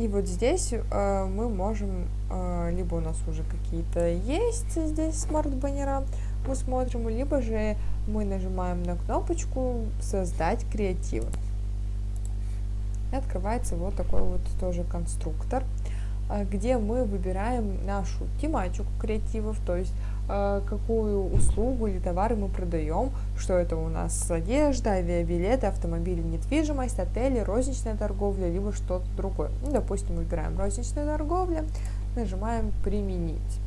И вот здесь э, мы можем, э, либо у нас уже какие-то есть здесь смарт-баннера, мы смотрим, либо же мы нажимаем на кнопочку «Создать креативы». И открывается вот такой вот тоже конструктор. где мы выбираем нашу тематику креативов, то есть какую услугу или товары мы продаем, что это у нас одежда, авиабилеты, автомобили, недвижимость, отели, розничная торговля, либо что-то другое. Ну, допустим, выбираем розничная торговля, нажимаем «Применить».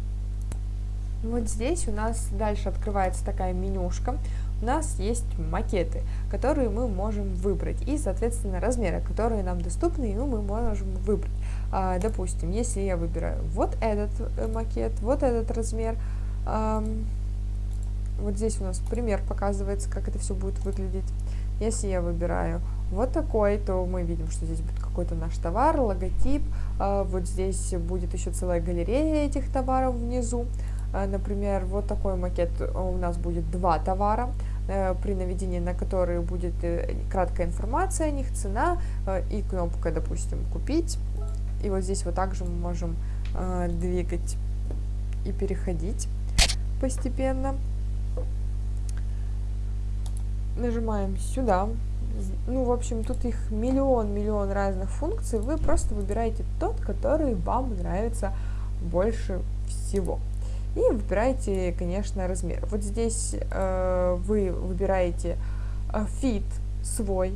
Вот здесь у нас дальше открывается такая менюшка, у нас есть макеты, которые мы можем выбрать, и, соответственно, размеры, которые нам доступны, и мы можем выбрать. А, допустим, если я выбираю вот этот э, макет, вот этот размер, вот здесь у нас пример показывается, как это все будет выглядеть. Если я выбираю вот такой, то мы видим, что здесь будет какой-то наш товар, логотип, а, вот здесь будет еще целая галерея этих товаров внизу. А, например, вот такой макет у нас будет два товара, Э, при наведении на которые будет э, краткая информация о них, цена э, и кнопка, допустим, «Купить». И вот здесь вот также мы можем двигать и переходить постепенно. Нажимаем сюда. Ну, в общем, тут их миллион-миллион разных функций. Вы просто выбираете тот, который вам нравится больше всего. И выбираете, конечно, размер. Вот здесь э, вы выбираете э, feed свой,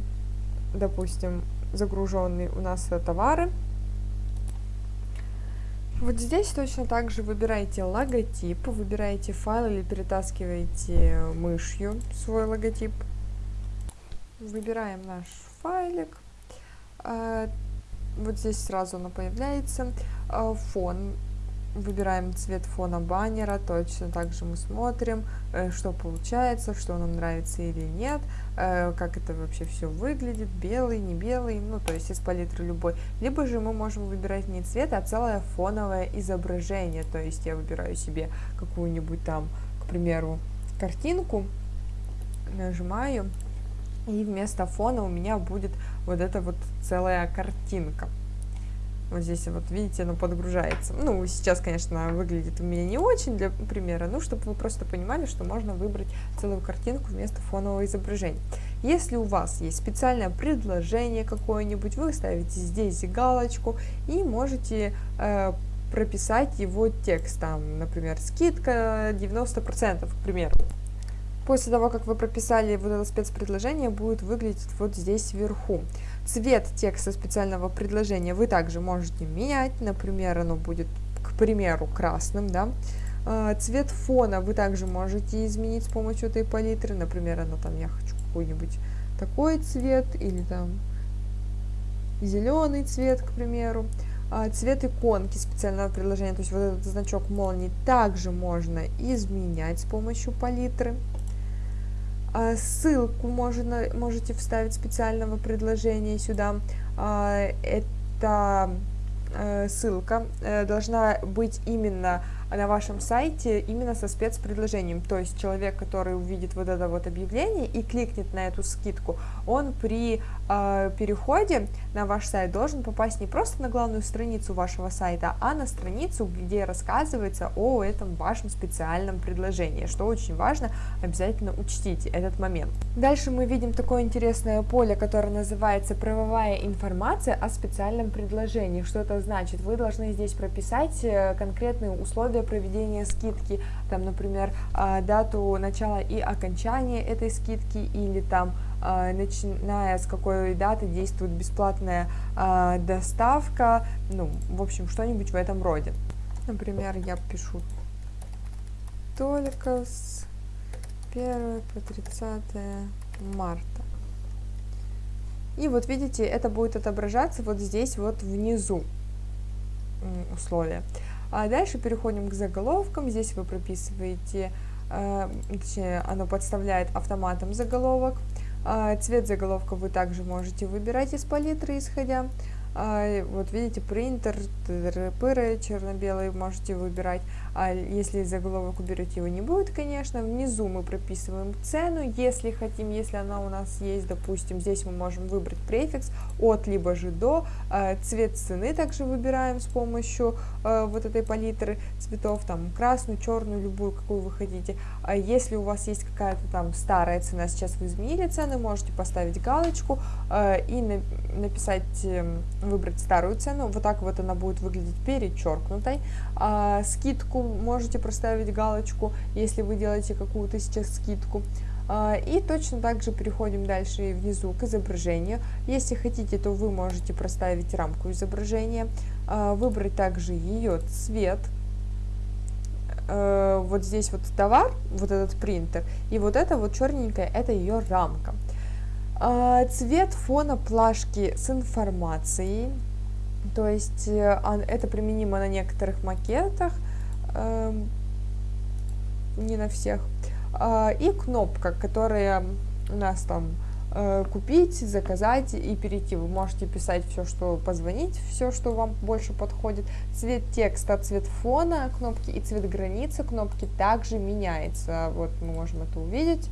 допустим, загруженный у нас товары. Вот здесь точно так же выбираете логотип, выбираете файл или перетаскиваете мышью свой логотип. Выбираем наш файлик. Э, вот здесь сразу оно появляется. Э, фон выбираем цвет фона баннера, точно так же мы смотрим, э, что получается, что нам нравится или нет, э, как это вообще все выглядит, белый, не белый, ну то есть из палитры любой. Либо же мы можем выбирать не цвет, а целое фоновое изображение, то есть я выбираю себе какую-нибудь там, к примеру, картинку, нажимаю, и вместо фона у меня будет вот эта вот целая картинка. Вот здесь вот, видите, оно подгружается. Ну, сейчас, конечно, выглядит у меня не очень для примера, ну, чтобы вы просто понимали, что можно выбрать целую картинку вместо фонового изображения. Если у вас есть специальное предложение какое-нибудь, вы ставите здесь галочку и можете э, прописать его текст, там, например, скидка 90%, к примеру. После того, как вы прописали вот это спецпредложение, будет выглядеть вот здесь вверху. Цвет текста специального предложения вы также можете менять, например, оно будет, к примеру, красным, да. А, цвет фона вы также можете изменить с помощью этой палитры, например, оно там, я хочу какой-нибудь такой цвет, или там зеленый цвет, к примеру. А, цвет иконки специального предложения, то есть вот этот значок молнии, также можно изменять с помощью палитры. А, ссылку можно, можете вставить специального предложения сюда. А, это э, ссылка э, должна быть именно на вашем сайте именно со спецпредложением. То есть человек, который увидит вот это вот объявление и кликнет на эту скидку, он при э, переходе на ваш сайт должен попасть не просто на главную страницу вашего сайта, а на страницу, где рассказывается о этом вашем специальном предложении, что очень важно, обязательно учтите этот момент. Дальше мы видим такое интересное поле, которое называется правовая информация о специальном предложении. Что это значит? Вы должны здесь прописать э, конкретные условия проведения скидки, там, например, а, дату начала и окончания этой скидки или там начиная с какой даты действует бесплатная а, доставка, ну, в общем, что-нибудь в этом роде. Например, я пишу только с 1 по 30 марта. И вот видите, это будет отображаться вот здесь вот внизу условия. А дальше переходим к заголовкам. Здесь вы прописываете, э, оно подставляет автоматом заголовок. А цвет заголовка вы также можете выбирать из палитры, исходя а, вот видите, принтер, пыры черно-белый можете выбирать. А если заголовок уберете, его не будет, конечно. Внизу мы прописываем цену, если хотим, если она у нас есть, допустим, здесь мы можем выбрать префикс от либо же до. А, цвет цены также выбираем с помощью а, вот этой палитры цветов, там красную, черную, любую, какую вы хотите. А если у вас есть какая-то там старая цена, сейчас вы изменили цены, можете поставить галочку и написать эм, выбрать старую цену, вот так вот она будет выглядеть перечеркнутой. А, скидку можете проставить галочку, если вы делаете какую-то сейчас скидку. А, и точно так же переходим дальше внизу к изображению. Если хотите, то вы можете проставить рамку изображения, а, выбрать также ее цвет. Э, вот здесь вот товар, вот этот принтер, и вот это вот черненькое, это ее рамка. А, цвет фона плашки с информацией, то есть э, это применимо на некоторых макетах, не на всех. А, и кнопка, которая у нас там э, купить, заказать и перейти. Вы можете писать все, что позвонить, все, что вам больше подходит. Цвет текста, цвет фона кнопки и цвет границы кнопки также меняется. Вот мы можем это увидеть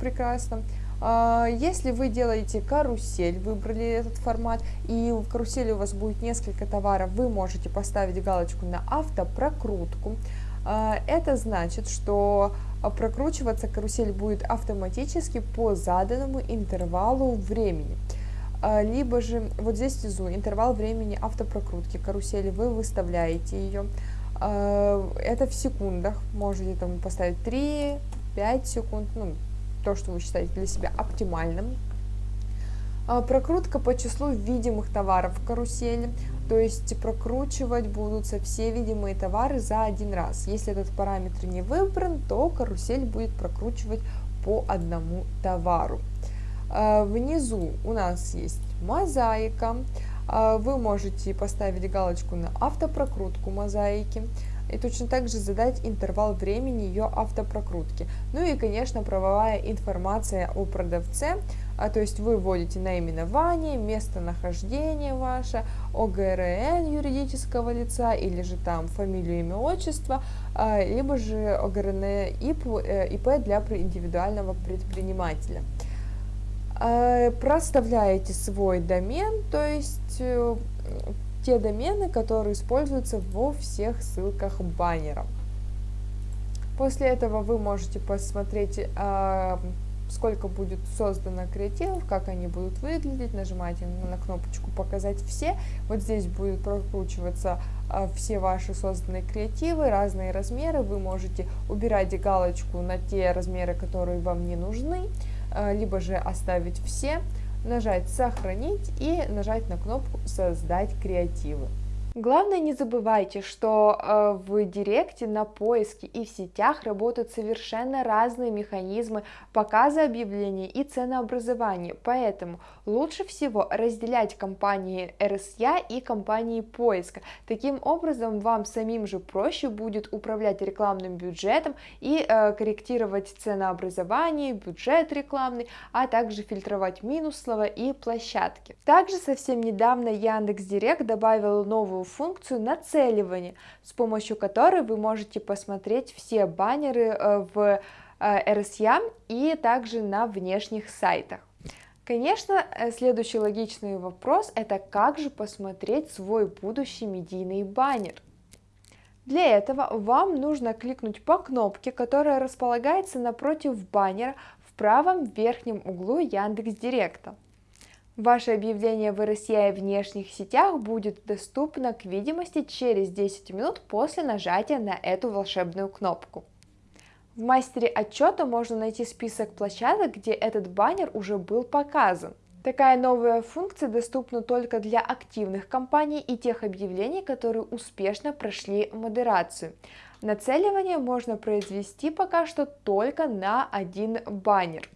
прекрасно. А, если вы делаете карусель, выбрали этот формат, и в карусели у вас будет несколько товаров, вы можете поставить галочку на автопрокрутку. А, это значит, что прокручиваться карусель будет автоматически по заданному интервалу времени. А, либо же вот здесь внизу интервал времени автопрокрутки карусели, вы выставляете ее. Это в секундах, можете там поставить 3-5 секунд, ну, то, что вы считаете для себя оптимальным. Прокрутка по числу видимых товаров в карусели. То есть прокручивать будутся все видимые товары за один раз. Если этот параметр не выбран, то карусель будет прокручивать по одному товару. А, внизу у нас есть мозаика. А, вы можете поставить галочку на автопрокрутку мозаики и точно так же задать интервал времени ее автопрокрутки. Ну и, конечно, правовая информация о продавце, а, то есть вы вводите наименование, местонахождение ваше, ОГРН юридического лица или же там фамилию, имя, отчество, а, либо же ОГРН ИП, э, ИП для индивидуального предпринимателя. А, проставляете свой домен, то есть э, те домены, которые используются во всех ссылках баннера. После этого вы можете посмотреть, а, сколько будет создано креативов, как они будут выглядеть, нажимаете на кнопочку «Показать все». Вот здесь будет прокручиваться а, все ваши созданные креативы, разные размеры. Вы можете убирать галочку на те размеры, которые вам не нужны, а, либо же оставить все нажать «Сохранить» и нажать на кнопку «Создать креативы». Главное, не забывайте, что э, в Директе, на поиске и в сетях работают совершенно разные механизмы показа объявлений и ценообразования, поэтому лучше всего разделять компании RSA и компании поиска. Таким образом, вам самим же проще будет управлять рекламным бюджетом и э, корректировать ценообразование, бюджет рекламный, а также фильтровать минус слова и площадки. Также совсем недавно Яндекс.Директ добавил новую функцию нацеливания, с помощью которой вы можете посмотреть все баннеры э, в RSA э, и также на внешних сайтах. Конечно, э, следующий логичный вопрос – это как же посмотреть свой будущий медийный баннер. Для этого вам нужно кликнуть по кнопке, которая располагается напротив баннера в правом верхнем углу Яндекс.Директа. Ваше объявление в RSI внешних сетях будет доступно к видимости через 10 минут после нажатия на эту волшебную кнопку. В мастере отчета можно найти список площадок, где этот баннер уже был показан. Такая новая функция доступна только для активных компаний и тех объявлений, которые успешно прошли модерацию. Нацеливание можно произвести пока что только на один баннер.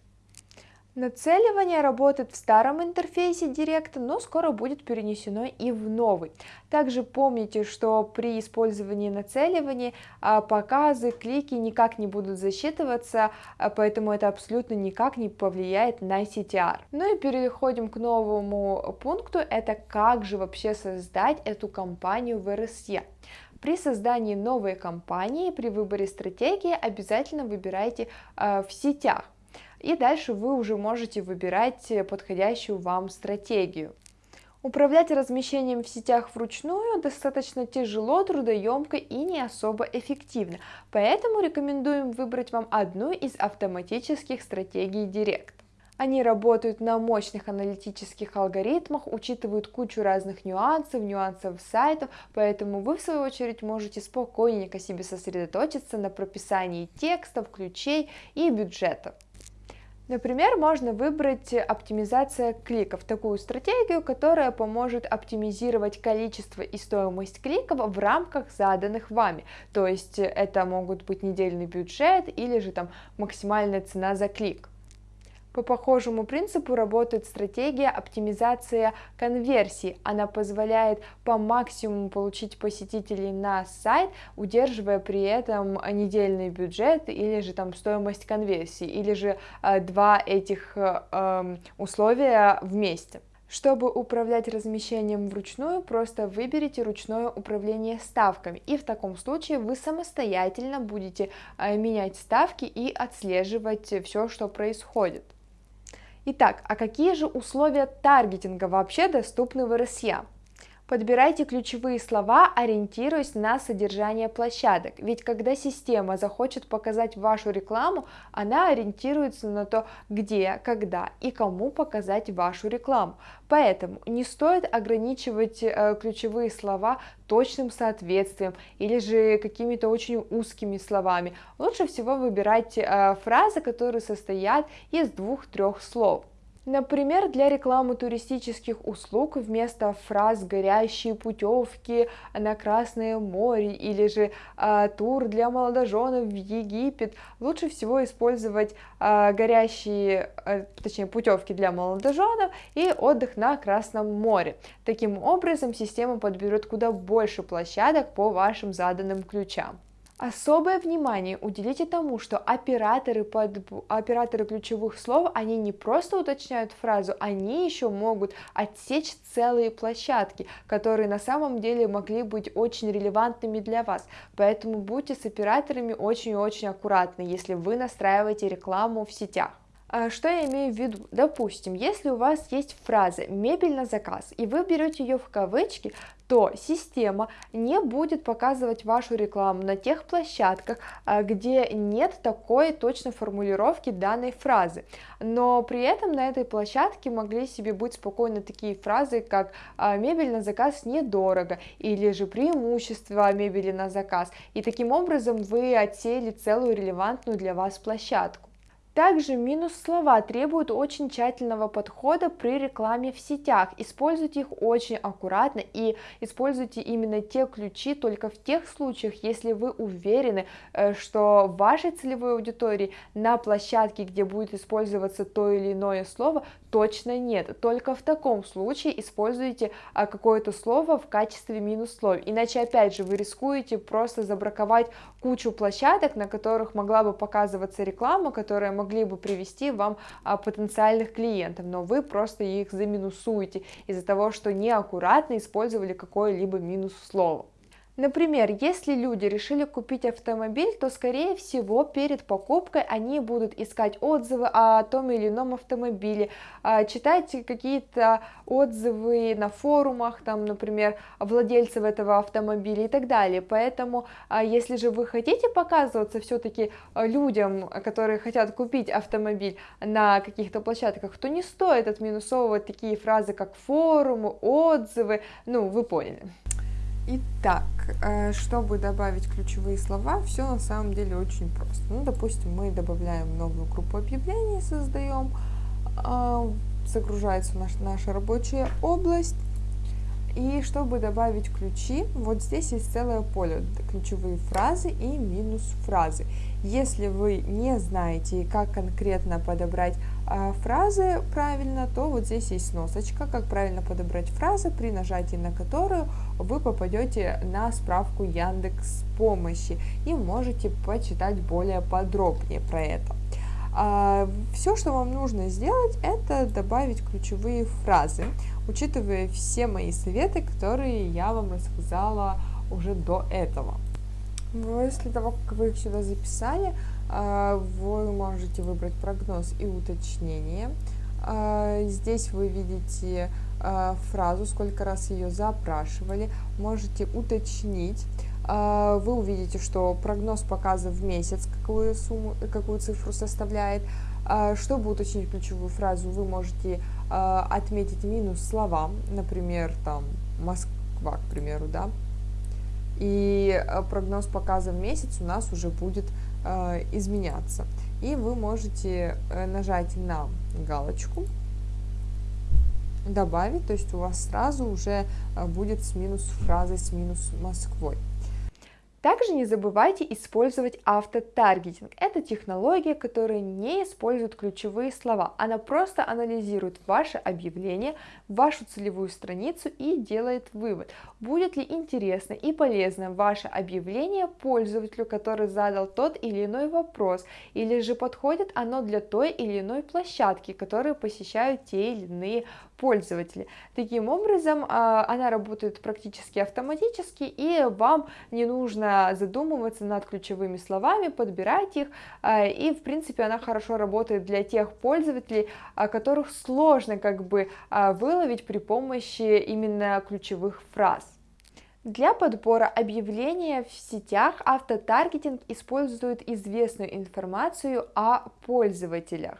Нацеливание работает в старом интерфейсе Директа, но скоро будет перенесено и в новый. Также помните, что при использовании нацеливания а, показы, клики никак не будут засчитываться, а, поэтому это абсолютно никак не повлияет на CTR. Ну и переходим к новому пункту, это как же вообще создать эту компанию в RSE. При создании новой компании, при выборе стратегии обязательно выбирайте э, в сетях и дальше вы уже можете выбирать подходящую вам стратегию. Управлять размещением в сетях вручную достаточно тяжело, трудоемко и не особо эффективно, поэтому рекомендуем выбрать вам одну из автоматических стратегий Директ. Они работают на мощных аналитических алгоритмах, учитывают кучу разных нюансов, нюансов сайтов, поэтому вы в свою очередь можете спокойненько себе сосредоточиться на прописании текстов, ключей и бюджета. Например, можно выбрать оптимизация кликов, такую стратегию, которая поможет оптимизировать количество и стоимость кликов в рамках заданных вами. То есть это могут быть недельный бюджет или же там максимальная цена за клик. По похожему принципу работает стратегия оптимизация конверсии. Она позволяет по максимуму получить посетителей на сайт, удерживая при этом недельный бюджет или же там стоимость конверсии, или же э, два этих э, условия вместе. Чтобы управлять размещением вручную, просто выберите ручное управление ставками, и в таком случае вы самостоятельно будете э, менять ставки и отслеживать все, что происходит. Итак, а какие же условия таргетинга вообще доступны в РСЯ? Подбирайте ключевые слова, ориентируясь на содержание площадок, ведь когда система захочет показать вашу рекламу, она ориентируется на то, где, когда и кому показать вашу рекламу. Поэтому не стоит ограничивать э, ключевые слова точным соответствием или же какими-то очень узкими словами. Лучше всего выбирать э, фразы, которые состоят из двух-трех слов. Например, для рекламы туристических услуг вместо фраз «горящие путевки на Красное море» или же э, «тур для молодоженов в Египет» лучше всего использовать э, горящие, э, точнее путевки для молодоженов и отдых на Красном море. Таким образом, система подберет куда больше площадок по вашим заданным ключам. Особое внимание уделите тому, что операторы, под, операторы ключевых слов, они не просто уточняют фразу, они еще могут отсечь целые площадки, которые на самом деле могли быть очень релевантными для вас. Поэтому будьте с операторами очень-очень аккуратны, если вы настраиваете рекламу в сетях. А, что я имею в виду? Допустим, если у вас есть фраза «мебель на заказ» и вы берете ее в кавычки, то система не будет показывать вашу рекламу на тех площадках, а, где нет такой точной формулировки данной фразы. Но при этом на этой площадке могли себе быть спокойно такие фразы, как а, «мебель на заказ недорого» или же «преимущество мебели на заказ». И таким образом вы отсеяли целую релевантную для вас площадку. Также минус слова требуют очень тщательного подхода при рекламе в сетях. Используйте их очень аккуратно и используйте именно те ключи только в тех случаях, если вы уверены, э, что вашей целевой аудитории на площадке, где будет использоваться то или иное слово, точно нет. Только в таком случае используйте а, какое-то слово в качестве минус слов. Иначе, опять же, вы рискуете просто забраковать кучу площадок, на которых могла бы показываться реклама, которая могли бы привести вам а, потенциальных клиентов, но вы просто их заминусуете из-за того, что неаккуратно использовали какое-либо минус слово. Например, если люди решили купить автомобиль, то скорее всего перед покупкой они будут искать отзывы о том или ином автомобиле, а, читать какие-то отзывы на форумах, там, например, владельцев этого автомобиля и так далее. Поэтому, а, если же вы хотите показываться все-таки людям, которые хотят купить автомобиль на каких-то площадках, то не стоит отминусовывать такие фразы, как форумы, отзывы, ну, вы поняли. Итак, э, чтобы добавить ключевые слова, все на самом деле очень просто. Ну, допустим, мы добавляем новую группу объявлений, создаем, а, загружается наша, наша рабочая область. И чтобы добавить ключи, вот здесь есть целое поле, ключевые фразы и минус фразы. Если вы не знаете, как конкретно подобрать фразы правильно, то вот здесь есть сносочка, как правильно подобрать фразы, при нажатии на которую вы попадете на справку Яндекс помощи и можете почитать более подробнее про это. А, все, что вам нужно сделать, это добавить ключевые фразы, учитывая все мои советы, которые я вам рассказала уже до этого. После того, как вы их сюда записали, а, вы можете выбрать прогноз и уточнение. А, здесь вы видите а, фразу, сколько раз ее запрашивали, можете уточнить, а, вы увидите, что прогноз показа в месяц, какую сумму, какую цифру составляет. А, чтобы уточнить ключевую фразу, вы можете а, отметить минус словам, например, там Москва, к примеру, да, и прогноз показа в месяц у нас уже будет изменяться. И вы можете э, нажать на галочку, добавить, то есть у вас сразу уже будет с минус фразой с минус Москвой. Также не забывайте использовать автотаргетинг. Это технология, которая не использует ключевые слова. Она просто анализирует ваше объявление, вашу целевую страницу и делает вывод, будет ли интересно и полезно ваше объявление пользователю, который задал тот или иной вопрос, или же подходит оно для той или иной площадки, которую посещают те или иные пользователи. Таким образом, а, она работает практически автоматически, и вам не нужно задумываться над ключевыми словами, подбирать их, а, и, в принципе, она хорошо работает для тех пользователей, а, которых сложно как бы выловить при помощи именно ключевых фраз. Для подбора объявления в сетях автотаргетинг использует известную информацию о пользователях.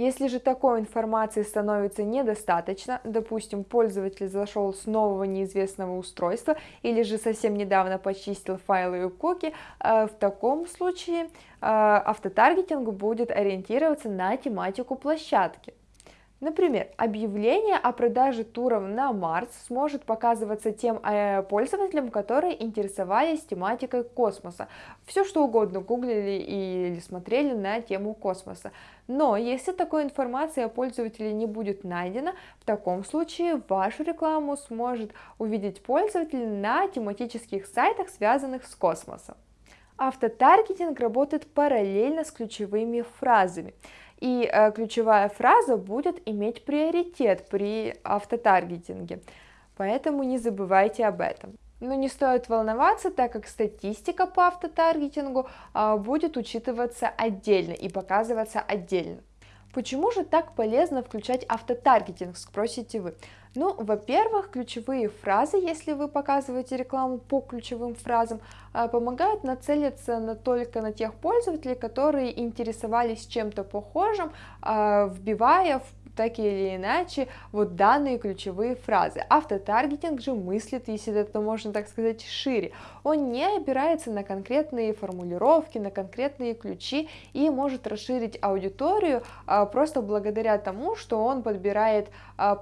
Если же такой информации становится недостаточно, допустим, пользователь зашел с нового неизвестного устройства или же совсем недавно почистил файлы и куки, э, в таком случае э, автотаргетинг будет ориентироваться на тематику площадки. Например, объявление о продаже туров на Марс сможет показываться тем э, пользователям, которые интересовались тематикой космоса. Все что угодно гуглили или смотрели на тему космоса. Но если такой информации о пользователе не будет найдено, в таком случае вашу рекламу сможет увидеть пользователь на тематических сайтах, связанных с космосом. Автотаргетинг работает параллельно с ключевыми фразами и э, ключевая фраза будет иметь приоритет при автотаргетинге, поэтому не забывайте об этом. Но не стоит волноваться, так как статистика по автотаргетингу э, будет учитываться отдельно и показываться отдельно. Почему же так полезно включать автотаргетинг, спросите вы? Ну, во-первых, ключевые фразы, если вы показываете рекламу по ключевым фразам, а, помогают нацелиться на только на тех пользователей, которые интересовались чем-то похожим, а, вбивая в так или иначе вот данные ключевые фразы. Автотаргетинг же мыслит, если это можно так сказать, шире. Он не опирается на конкретные формулировки, на конкретные ключи и может расширить аудиторию а, просто благодаря тому, что он подбирает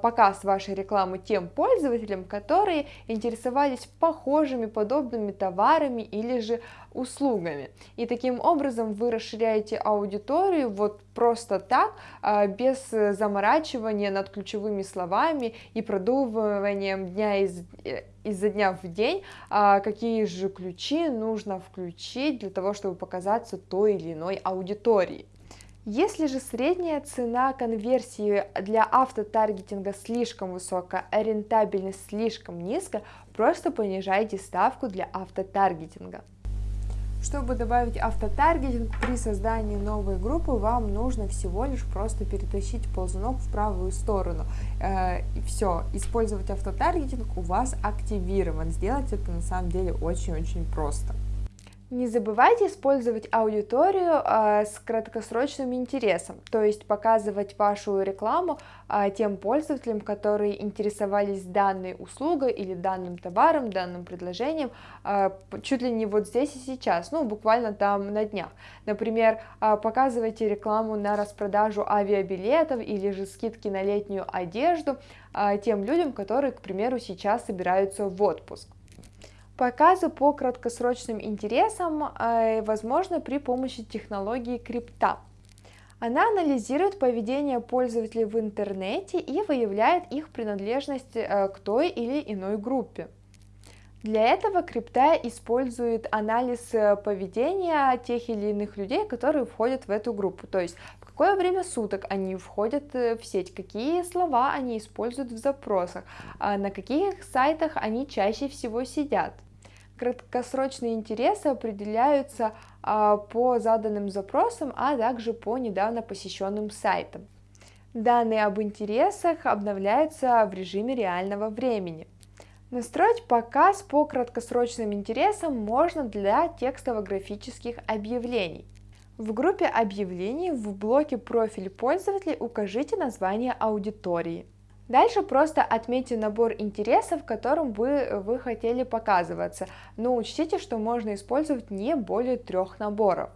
показ вашей рекламы тем пользователям, которые интересовались похожими, подобными товарами или же услугами. И таким образом вы расширяете аудиторию вот просто так, а, без заморачивания над ключевыми словами и продумыванием дня из, э, изо дня в день, а, какие же ключи нужно включить для того, чтобы показаться той или иной аудитории. Если же средняя цена конверсии для автотаргетинга слишком высокая, а рентабельность слишком низкая, просто понижайте ставку для автотаргетинга. Чтобы добавить автотаргетинг при создании новой группы, вам нужно всего лишь просто перетащить ползунок в правую сторону. Э, и все, использовать автотаргетинг у вас активирован. Сделать это на самом деле очень-очень просто. Не забывайте использовать аудиторию э, с краткосрочным интересом, то есть показывать вашу рекламу э, тем пользователям, которые интересовались данной услугой или данным товаром, данным предложением, э, чуть ли не вот здесь и сейчас, ну буквально там на днях. Например, э, показывайте рекламу на распродажу авиабилетов или же скидки на летнюю одежду э, тем людям, которые, к примеру, сейчас собираются в отпуск. Показы по краткосрочным интересам э, возможно при помощи технологии крипта. Она анализирует поведение пользователей в интернете и выявляет их принадлежность э, к той или иной группе. Для этого крипта использует анализ э, поведения тех или иных людей, которые входят в эту группу, то есть в какое время суток они входят в сеть, какие слова они используют в запросах, а на каких сайтах они чаще всего сидят. Краткосрочные интересы определяются а, по заданным запросам, а также по недавно посещенным сайтам. Данные об интересах обновляются в режиме реального времени. Настроить показ по краткосрочным интересам можно для текстово-графических объявлений. В группе объявлений в блоке «Профиль пользователей» укажите название аудитории. Дальше просто отметьте набор интересов, которым вы, вы хотели показываться, но учтите, что можно использовать не более трех наборов.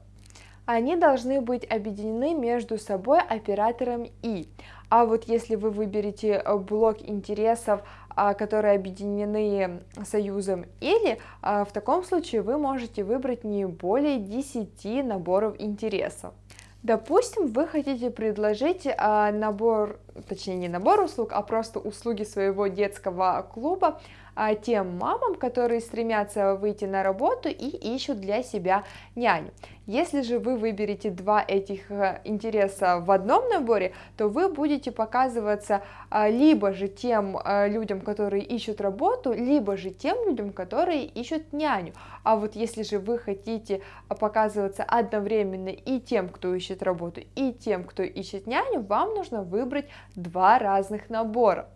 Они должны быть объединены между собой оператором «и». А вот если вы выберете э, блок интересов, а, которые объединены союзом или, а, в таком случае вы можете выбрать не более 10 наборов интересов. Допустим, вы хотите предложить а, набор, точнее не набор услуг, а просто услуги своего детского клуба а, тем мамам, которые стремятся выйти на работу и ищут для себя няню. Если же вы выберете два этих э, интереса в одном наборе, то вы будете показываться а, либо же тем э, людям, которые ищут работу, либо же тем людям, которые ищут няню. А вот если же вы хотите показываться одновременно и тем, кто ищет работу, и тем, кто ищет няню, вам нужно выбрать два разных набора.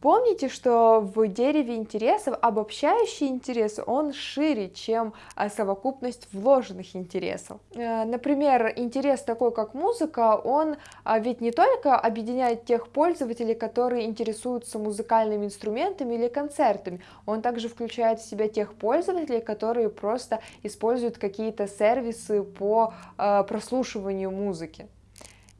Помните, что в дереве интересов обобщающий интерес, он шире, чем а, совокупность вложенных интересов. Э, например, интерес такой, как музыка, он а, ведь не только объединяет тех пользователей, которые интересуются музыкальными инструментами или концертами, он также включает в себя тех пользователей, которые просто используют какие-то сервисы по прослушиванию музыки.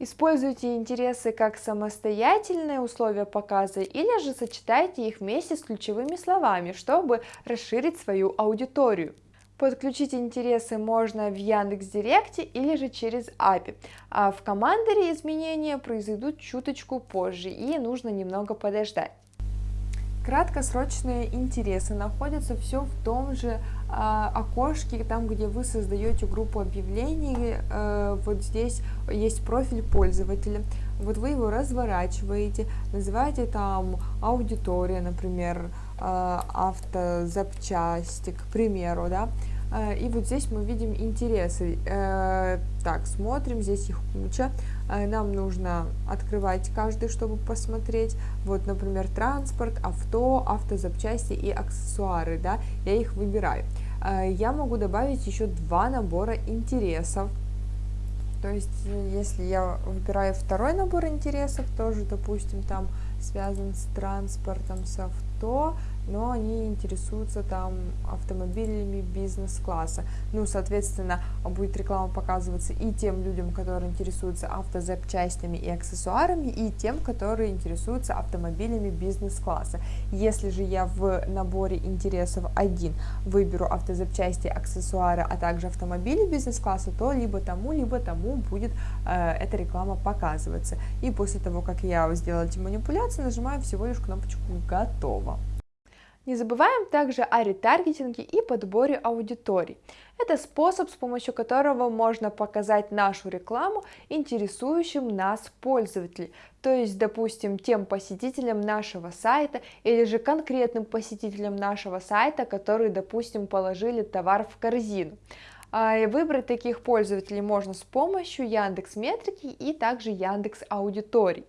Используйте интересы как самостоятельные условия показа или же сочетайте их вместе с ключевыми словами, чтобы расширить свою аудиторию. Подключить интересы можно в Яндекс.Директе или же через API, а в командере изменения произойдут чуточку позже и нужно немного подождать. Краткосрочные интересы находятся все в том же а, окошке, там, где вы создаете группу объявлений, а, вот здесь есть профиль пользователя, вот вы его разворачиваете, называете там аудитория, например, а, автозапчасти, к примеру, да, Э, и вот здесь мы видим интересы. Э, так, смотрим, здесь их куча. Э, нам нужно открывать каждый, чтобы посмотреть. Вот, например, транспорт, авто, автозапчасти и аксессуары, да, я их выбираю. Я могу добавить еще два набора интересов. То есть, если я выбираю второй набор интересов, тоже, допустим, там связан с транспортом, с авто, но они интересуются там автомобилями бизнес-класса. Ну, соответственно, будет реклама показываться и тем людям, которые интересуются автозапчастями и аксессуарами, и тем, которые интересуются автомобилями бизнес-класса. Если же я в наборе интересов один выберу автозапчасти, аксессуары, а также автомобили бизнес-класса, то либо тому, либо тому будет э, эта реклама показываться. И после того, как я сделала эти манипуляции, нажимаю всего лишь кнопочку «Готово». Не забываем также о ретаргетинге и подборе аудиторий. Это способ, с помощью которого можно показать нашу рекламу интересующим нас пользователей, то есть, допустим, тем посетителям нашего сайта или же конкретным посетителям нашего сайта, которые, допустим, положили товар в корзину. А, выбрать таких пользователей можно с помощью Яндекс Метрики и также Яндекс Аудиторий.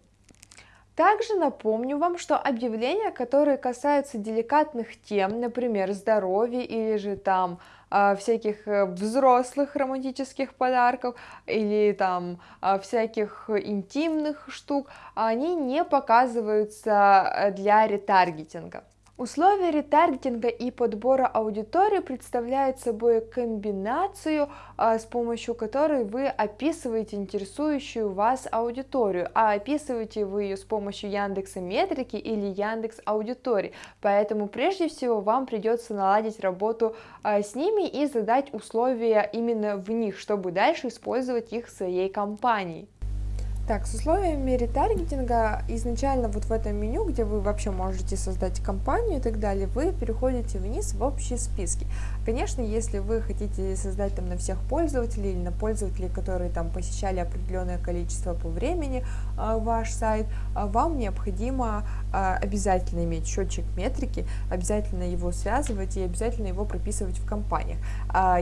Также напомню вам, что объявления, которые касаются деликатных тем, например, здоровья или же там э, всяких э, взрослых романтических подарков или там э, всяких интимных штук, они не показываются для ретаргетинга. Условия ретаргетинга и подбора аудитории представляют собой комбинацию, а, с помощью которой вы описываете интересующую вас аудиторию, а описываете вы ее с помощью Яндекса Метрики или Яндекс Аудитории. Поэтому прежде всего вам придется наладить работу а, с ними и задать условия именно в них, чтобы дальше использовать их в своей компании. Так, с условиями ретаргетинга изначально вот в этом меню, где вы вообще можете создать компанию и так далее, вы переходите вниз в общие списки. Конечно, если вы хотите создать там на всех пользователей или на пользователей, которые там посещали определенное количество по времени э, ваш сайт, э, вам необходимо обязательно иметь счетчик метрики, обязательно его связывать и обязательно его прописывать в компаниях.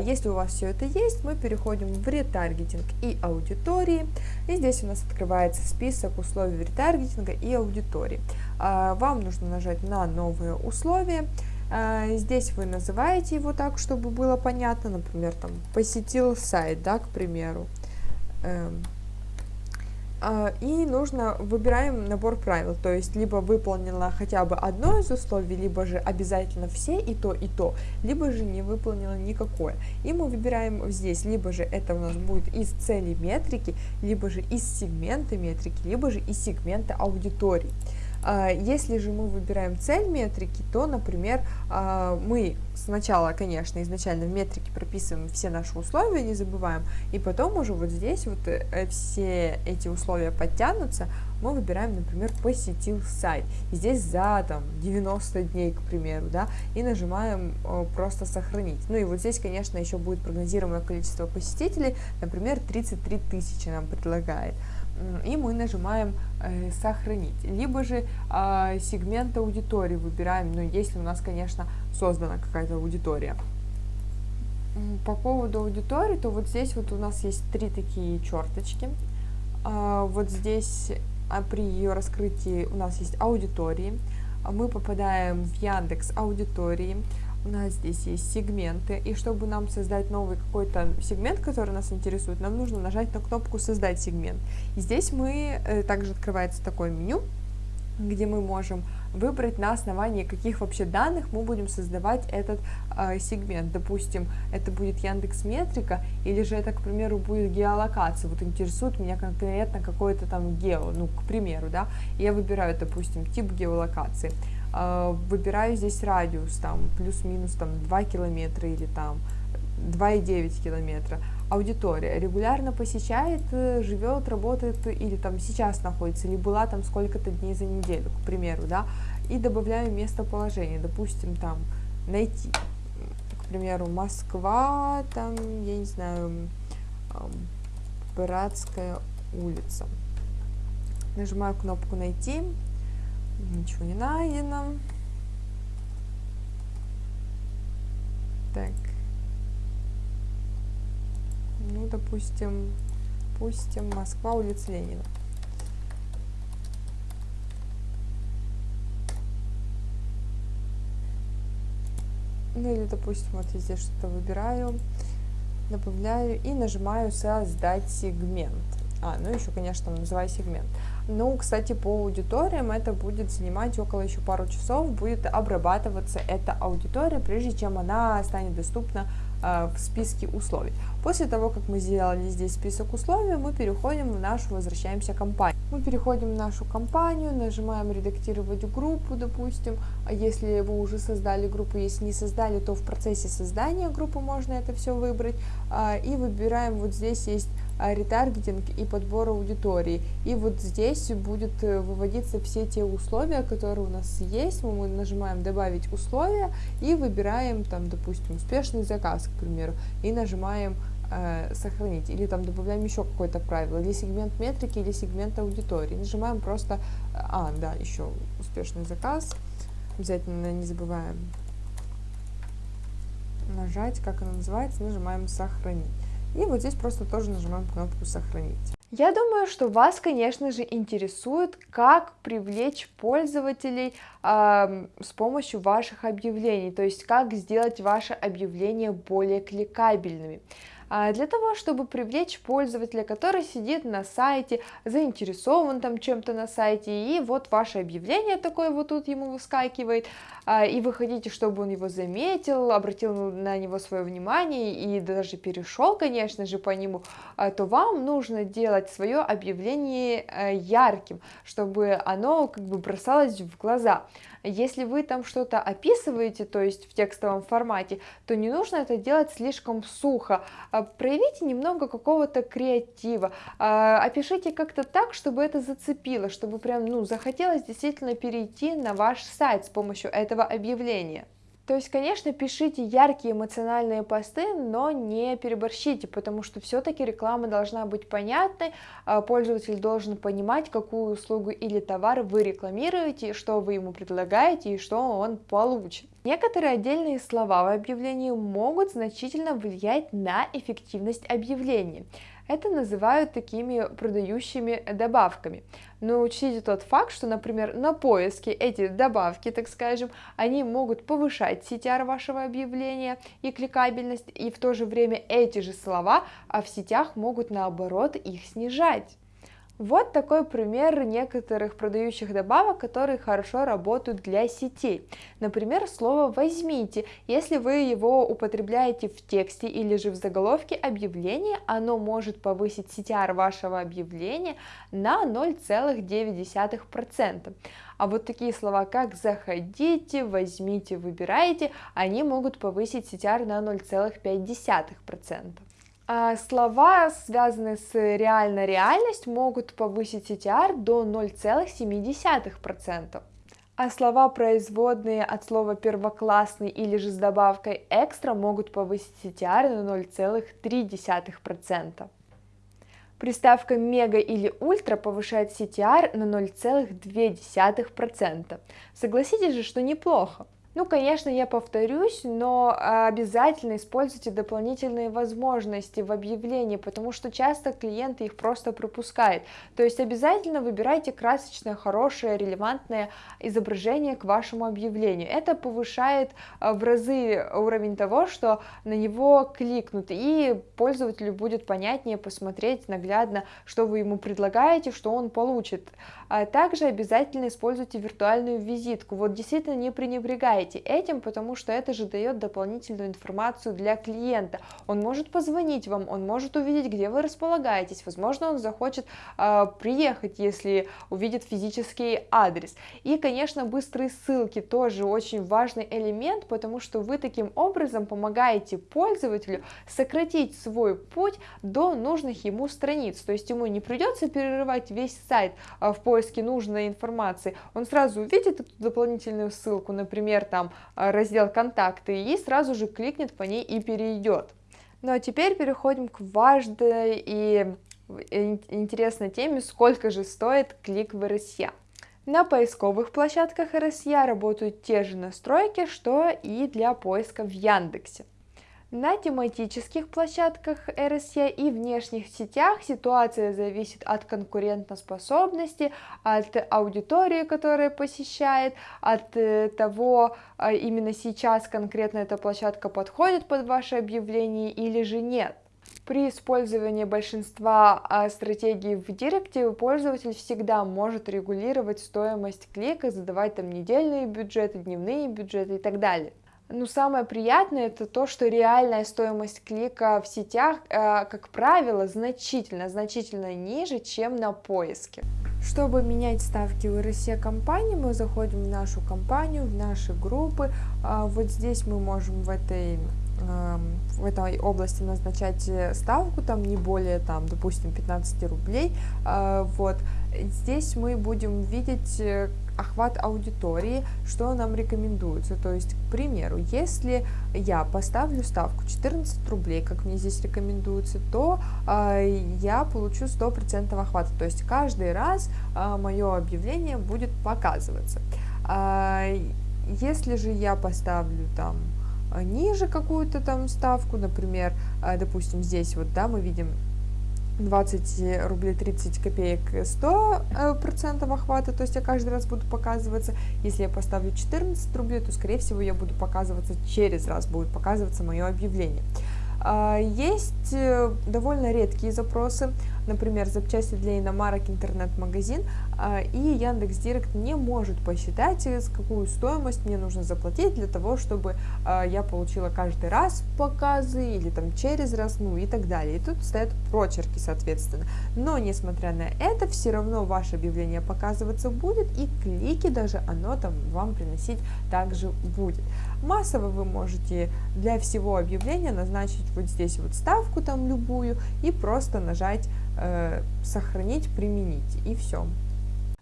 Если у вас все это есть, мы переходим в ретаргетинг и аудитории, и здесь у нас открывается список условий ретаргетинга и аудитории. А, вам нужно нажать на новые условия. А, здесь вы называете его так, чтобы было понятно, например, там посетил сайт, да, к примеру. А, и нужно, выбираем набор правил, то есть либо выполнила хотя бы одно из условий, либо же обязательно все и то, и то, либо же не выполнила никакое. И мы выбираем здесь, либо же это у нас будет из цели метрики, либо же из сегмента метрики, либо же из сегмента аудитории. А, если же мы выбираем цель метрики, то, например, а, мы сначала, конечно, изначально в метрике прописываем все наши условия, не забываем, и потом уже вот здесь вот э, все эти условия подтянутся, мы выбираем, например, посетил сайт, и здесь за там 90 дней, к примеру, да, и нажимаем просто сохранить. Ну и вот здесь, конечно, еще будет прогнозируемое количество посетителей, например, 33 тысячи нам предлагает и мы нажимаем э, «Сохранить». Либо же э, сегмент аудитории выбираем, ну, если у нас, конечно, создана какая-то аудитория. По поводу аудитории, то вот здесь вот у нас есть три такие черточки. Э, вот здесь а при ее раскрытии у нас есть аудитории. Мы попадаем в Яндекс аудитории у нас здесь есть сегменты, и чтобы нам создать новый какой-то сегмент, который нас интересует, нам нужно нажать на кнопку «Создать сегмент». И здесь мы, э, также открывается такое меню, где мы можем выбрать на основании каких вообще данных мы будем создавать этот э, сегмент. Допустим, это будет Яндекс Метрика, или же это, к примеру, будет геолокация. Вот интересует меня конкретно какой-то там гео, ну, к примеру, да, я выбираю, допустим, тип геолокации. А, выбираю здесь радиус, там, плюс-минус, там, 2 километра или там 2,9 километра. Аудитория регулярно посещает, э, живет, работает или там сейчас находится, или была там сколько-то дней за неделю, к примеру, да, и добавляю местоположение, допустим, там, найти, к примеру, Москва, там, я не знаю, Братская улица. Нажимаю кнопку «Найти», Ничего не найдено. Так. Ну, допустим, пустим Москва, улица Ленина. Ну или, допустим, вот я здесь что-то выбираю, добавляю и нажимаю «Создать сегмент». А, ну еще, конечно, называю сегмент. Ну, кстати, по аудиториям это будет занимать около еще пару часов, будет обрабатываться эта аудитория, прежде чем она станет доступна э, в списке условий. После того, как мы сделали здесь список условий, мы переходим в нашу, возвращаемся компанию. Мы переходим в нашу компанию, нажимаем редактировать группу, допустим, а если вы уже создали группу, если не создали, то в процессе создания группы можно это все выбрать, э, и выбираем, вот здесь есть ретаргетинг и подбор аудитории. И вот здесь будет э, выводиться все те условия, которые у нас есть. Мы нажимаем «Добавить условия» и выбираем, там, допустим, успешный заказ, к примеру, и нажимаем э, сохранить, или там добавляем еще какое-то правило, или сегмент метрики, или сегмент аудитории. Нажимаем просто, а, да, еще успешный заказ, обязательно не забываем нажать, как она называется, нажимаем сохранить. И вот здесь просто тоже нажимаем кнопку «Сохранить». Я думаю, что вас, конечно же, интересует, как привлечь пользователей э, с помощью ваших объявлений, то есть как сделать ваши объявления более кликабельными. А, для того, чтобы привлечь пользователя, который сидит на сайте, заинтересован там чем-то на сайте, и вот ваше объявление такое вот тут ему выскакивает, а, и вы хотите, чтобы он его заметил, обратил на него свое внимание и даже перешел, конечно же, по нему, а, то вам нужно делать свое объявление э, ярким, чтобы оно как бы бросалось в глаза. Если вы там что-то описываете, то есть в текстовом формате, то не нужно это делать слишком сухо. А, проявите немного какого-то креатива, а, опишите как-то так, чтобы это зацепило, чтобы прям, ну, захотелось действительно перейти на ваш сайт с помощью этого объявления. То есть, конечно, пишите яркие эмоциональные посты, но не переборщите, потому что все-таки реклама должна быть понятной, а пользователь должен понимать, какую услугу или товар вы рекламируете, что вы ему предлагаете и что он получит. Некоторые отдельные слова в объявлении могут значительно влиять на эффективность объявления. Это называют такими продающими добавками. Но учтите тот факт, что, например, на поиске эти добавки, так скажем, они могут повышать CTR вашего объявления и кликабельность, и в то же время эти же слова а в сетях могут наоборот их снижать. Вот такой пример некоторых продающих добавок, которые хорошо работают для сетей. Например, слово «возьмите». Если вы его употребляете в тексте или же в заголовке объявления, оно может повысить CTR вашего объявления на 0,9%. А вот такие слова, как «заходите», «возьмите», «выбирайте», они могут повысить CTR на 0,5%. А слова, связанные с реальной реальностью, могут повысить CTR до 0,7%. А слова, производные от слова первоклассный или же с добавкой экстра, могут повысить CTR на 0,3%. Приставка мега или ультра повышает CTR на 0,2%. Согласитесь же, что неплохо. Ну, конечно, я повторюсь, но обязательно используйте дополнительные возможности в объявлении, потому что часто клиенты их просто пропускают. То есть обязательно выбирайте красочное, хорошее, релевантное изображение к вашему объявлению. Это повышает а, в разы уровень того, что на него кликнут, и пользователю будет понятнее посмотреть наглядно, что вы ему предлагаете, что он получит. А также обязательно используйте виртуальную визитку. Вот действительно не пренебрегайте этим, потому что это же дает дополнительную информацию для клиента. Он может позвонить вам, он может увидеть, где вы располагаетесь, возможно, он захочет э, приехать, если увидит физический адрес. И, конечно, быстрые ссылки тоже очень важный элемент, потому что вы таким образом помогаете пользователю сократить свой путь до нужных ему страниц, то есть ему не придется перерывать весь сайт э, в поиске нужной информации, он сразу увидит эту дополнительную ссылку, например, там э, раздел «Контакты» и сразу же кликнет по ней и перейдет. Ну а теперь переходим к важной и интересной теме, сколько же стоит клик в RSA. На поисковых площадках RSA работают те же настройки, что и для поиска в Яндексе. На тематических площадках RSE и внешних сетях ситуация зависит от конкурентоспособности, от аудитории, которая посещает, от э, того, а, именно сейчас конкретно эта площадка подходит под ваше объявление или же нет. При использовании большинства а, стратегий в Директе пользователь всегда может регулировать стоимость клика, задавать там недельные бюджеты, дневные бюджеты и так далее. Ну, самое приятное это то, что реальная стоимость клика в сетях, э, как правило, значительно, значительно ниже, чем на поиске. Чтобы менять ставки в RSE компании, мы заходим в нашу компанию, в наши группы. А вот здесь мы можем в этой эм, в этой области назначать ставку, там не более, там, допустим, 15 рублей, э, вот, здесь мы будем видеть э, охват аудитории, что нам рекомендуется. То есть, к примеру, если я поставлю ставку 14 рублей, как мне здесь рекомендуется, то э, я получу 100% охвата. То есть каждый раз э, мое объявление будет показываться. Э, если же я поставлю там ниже какую-то там ставку, например, допустим, здесь вот, да, мы видим 20 рублей 30 копеек 100 э, процентов охвата, то есть я каждый раз буду показываться. Если я поставлю 14 рублей, то скорее всего я буду показываться через раз, будет показываться мое объявление. А, есть э, довольно редкие запросы, например, запчасти для иномарок, интернет-магазин, а, и Яндекс Директ не может посчитать, э, какую стоимость мне нужно заплатить для того, чтобы а, я получила каждый раз показы или там через раз, ну и так далее. И тут стоят прочерки, соответственно. Но, несмотря на это, все равно ваше объявление показываться будет, и клики даже оно там вам приносить также будет. Массово вы можете для всего объявления назначить вот здесь вот ставку там любую и просто нажать «Сохранить», «Применить» и все.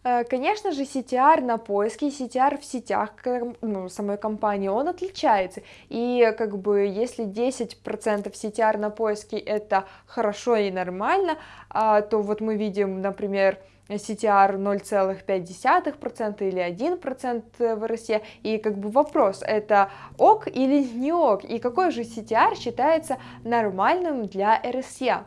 Э, конечно же, CTR на поиске, CTR в сетях ну, самой компании, он отличается. И как бы если 10% CTR на поиске это хорошо и нормально, а, то вот мы видим, например, CTR 0,5% или 1% в России, и как бы вопрос, это ок или не ок, и какой же CTR считается нормальным для RSA?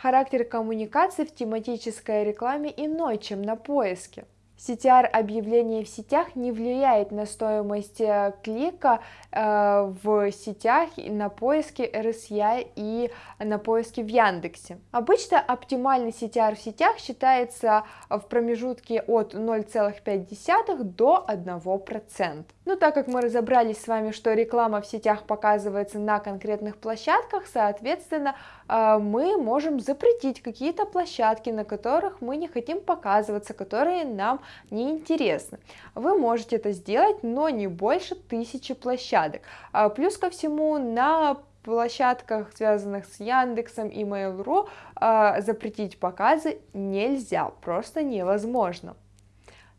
Характер коммуникации в тематической рекламе иной, чем на поиске. CTR объявление в сетях не влияет на стоимость э, клика э, в сетях на поиске RSI и на поиске в Яндексе. Обычно оптимальный CTR в сетях считается в промежутке от 0,5 до 1%. Ну, так как мы разобрались с вами, что реклама в сетях показывается на конкретных площадках, соответственно, э, мы можем запретить какие-то площадки, на которых мы не хотим показываться, которые нам неинтересны. Вы можете это сделать, но не больше тысячи площадок. А, плюс ко всему на площадках, связанных с Яндексом и Mail.ru, а, запретить показы нельзя, просто невозможно.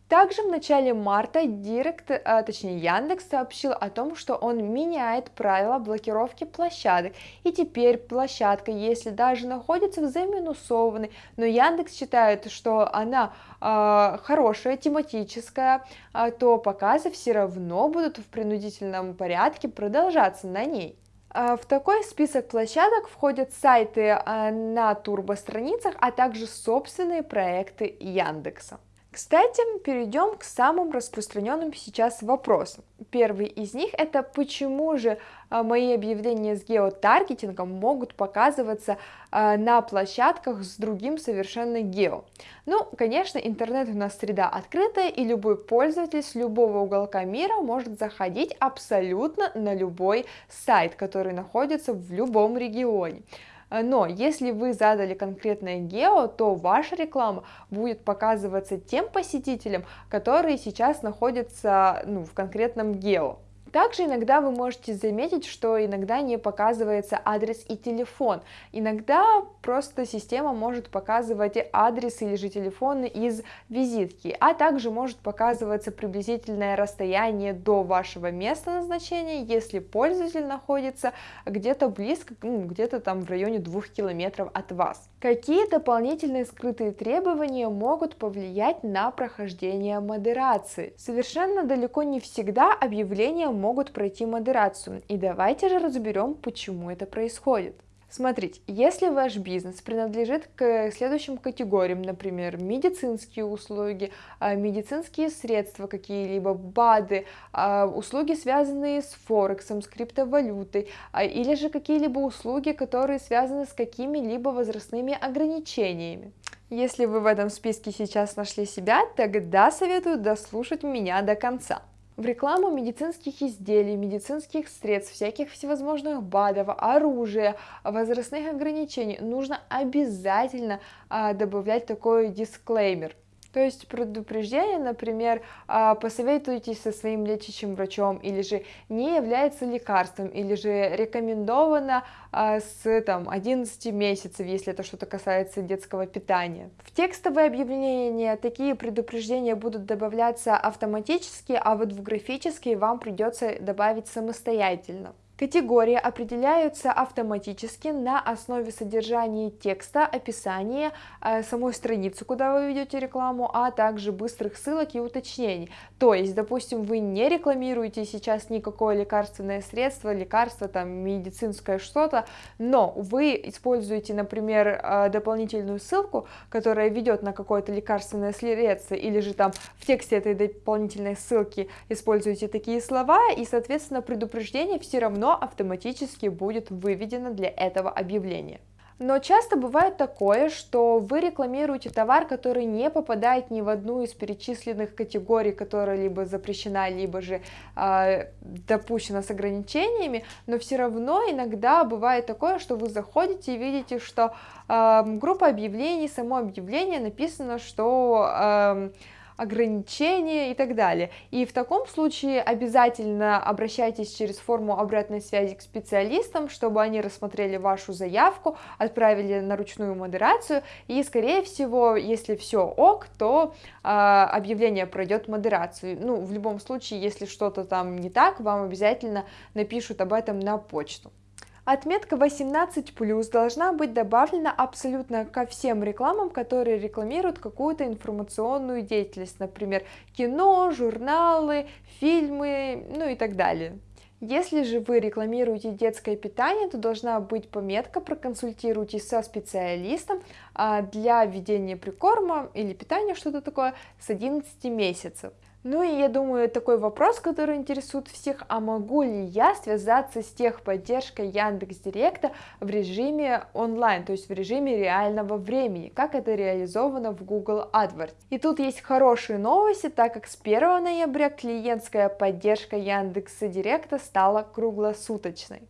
Также в начале марта Директ, а, точнее Яндекс сообщил о том, что он меняет правила блокировки площадок, и теперь площадка, если даже находится в заминусованной, но Яндекс считает, что она э, хорошая, тематическая, э, то показы все равно будут в принудительном порядке продолжаться на ней. В такой список площадок входят сайты на турбостраницах, а также собственные проекты Яндекса. Кстати, перейдем к самым распространенным сейчас вопросам. Первый из них это почему же а, мои объявления с геотаргетингом могут показываться а, на площадках с другим совершенно гео. Ну, конечно, интернет у нас среда открытая, и любой пользователь с любого уголка мира может заходить абсолютно на любой сайт, который находится в любом регионе. Э, но если вы задали конкретное гео, то ваша реклама будет показываться тем посетителям, которые сейчас находятся ну, в конкретном гео. Также иногда вы можете заметить, что иногда не показывается адрес и телефон. Иногда просто система может показывать адрес или же телефон из визитки, а также может показываться приблизительное расстояние до вашего места назначения, если пользователь находится где-то близко, ну, где-то там в районе двух километров от вас. Какие дополнительные скрытые требования могут повлиять на прохождение модерации? Совершенно далеко не всегда объявления могут пройти модерацию, и давайте же разберем, почему это происходит. Смотрите, если ваш бизнес принадлежит к следующим категориям, например, медицинские услуги, а, медицинские средства какие-либо, БАДы, а, услуги, связанные с Форексом, с криптовалютой, а, или же какие-либо услуги, которые связаны с какими-либо возрастными ограничениями. Если вы в этом списке сейчас нашли себя, тогда советую дослушать меня до конца в рекламу медицинских изделий, медицинских средств, всяких всевозможных БАДов, оружия, возрастных ограничений нужно обязательно а, добавлять такой дисклеймер. То есть предупреждение, например, а, посоветуйтесь со своим лечащим врачом, или же не является лекарством, или же рекомендовано а, с там, 11 месяцев, если это что-то касается детского питания. В текстовые объявления такие предупреждения будут добавляться автоматически, а вот в графические вам придется добавить самостоятельно. Категории определяются автоматически на основе содержания текста, описания э, самой страницы, куда вы ведете рекламу, а также быстрых ссылок и уточнений. То есть, допустим, вы не рекламируете сейчас никакое лекарственное средство, лекарство, там, медицинское что-то, но вы используете, например, э, дополнительную ссылку, которая ведет на какое-то лекарственное средство, или же там в тексте этой дополнительной ссылки используете такие слова, и, соответственно, предупреждение все равно автоматически будет выведено для этого объявления. Но часто бывает такое, что вы рекламируете товар, который не попадает ни в одну из перечисленных категорий, которая либо запрещена, либо же э, допущена с ограничениями, но все равно иногда бывает такое, что вы заходите и видите, что э, группа объявлений, само объявление написано, что э, ограничения и так далее. И в таком случае обязательно обращайтесь через форму обратной связи к специалистам, чтобы они рассмотрели вашу заявку, отправили на ручную модерацию, и, скорее всего, если все ок, то э, объявление пройдет модерацию. Ну, в любом случае, если что-то там не так, вам обязательно напишут об этом на почту. Отметка 18+, должна быть добавлена абсолютно ко всем рекламам, которые рекламируют какую-то информационную деятельность, например, кино, журналы, фильмы, ну и так далее. Если же вы рекламируете детское питание, то должна быть пометка «Проконсультируйтесь со специалистом а, для введения прикорма или питания, что-то такое, с 11 месяцев». Ну и я думаю, такой вопрос, который интересует всех, а могу ли я связаться с техподдержкой Яндекс Директа в режиме онлайн, то есть в режиме реального времени, как это реализовано в Google AdWords. И тут есть хорошие новости, так как с 1 ноября клиентская поддержка Яндекса Директа стала круглосуточной.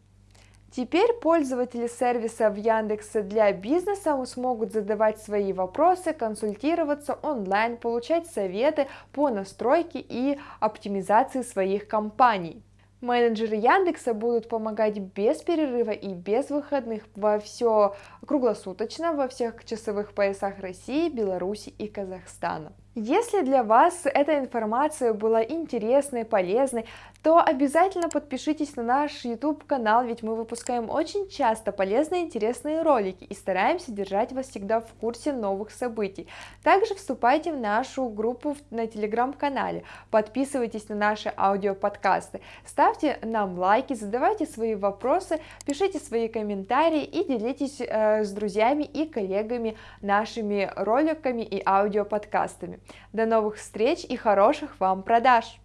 Теперь пользователи сервиса в Яндексе для бизнеса смогут задавать свои вопросы, консультироваться онлайн, получать советы по настройке и оптимизации своих компаний. Менеджеры Яндекса будут помогать без перерыва и без выходных во все круглосуточно во всех часовых поясах России, Беларуси и Казахстана. Если для вас эта информация была интересной, полезной, то обязательно подпишитесь на наш YouTube канал, ведь мы выпускаем очень часто полезные интересные ролики и стараемся держать вас всегда в курсе новых событий. Также вступайте в нашу группу на телеграм-канале, подписывайтесь на наши аудиоподкасты, ставьте нам лайки, задавайте свои вопросы, пишите свои комментарии и делитесь э, с друзьями и коллегами нашими роликами и аудиоподкастами. До новых встреч и хороших вам продаж!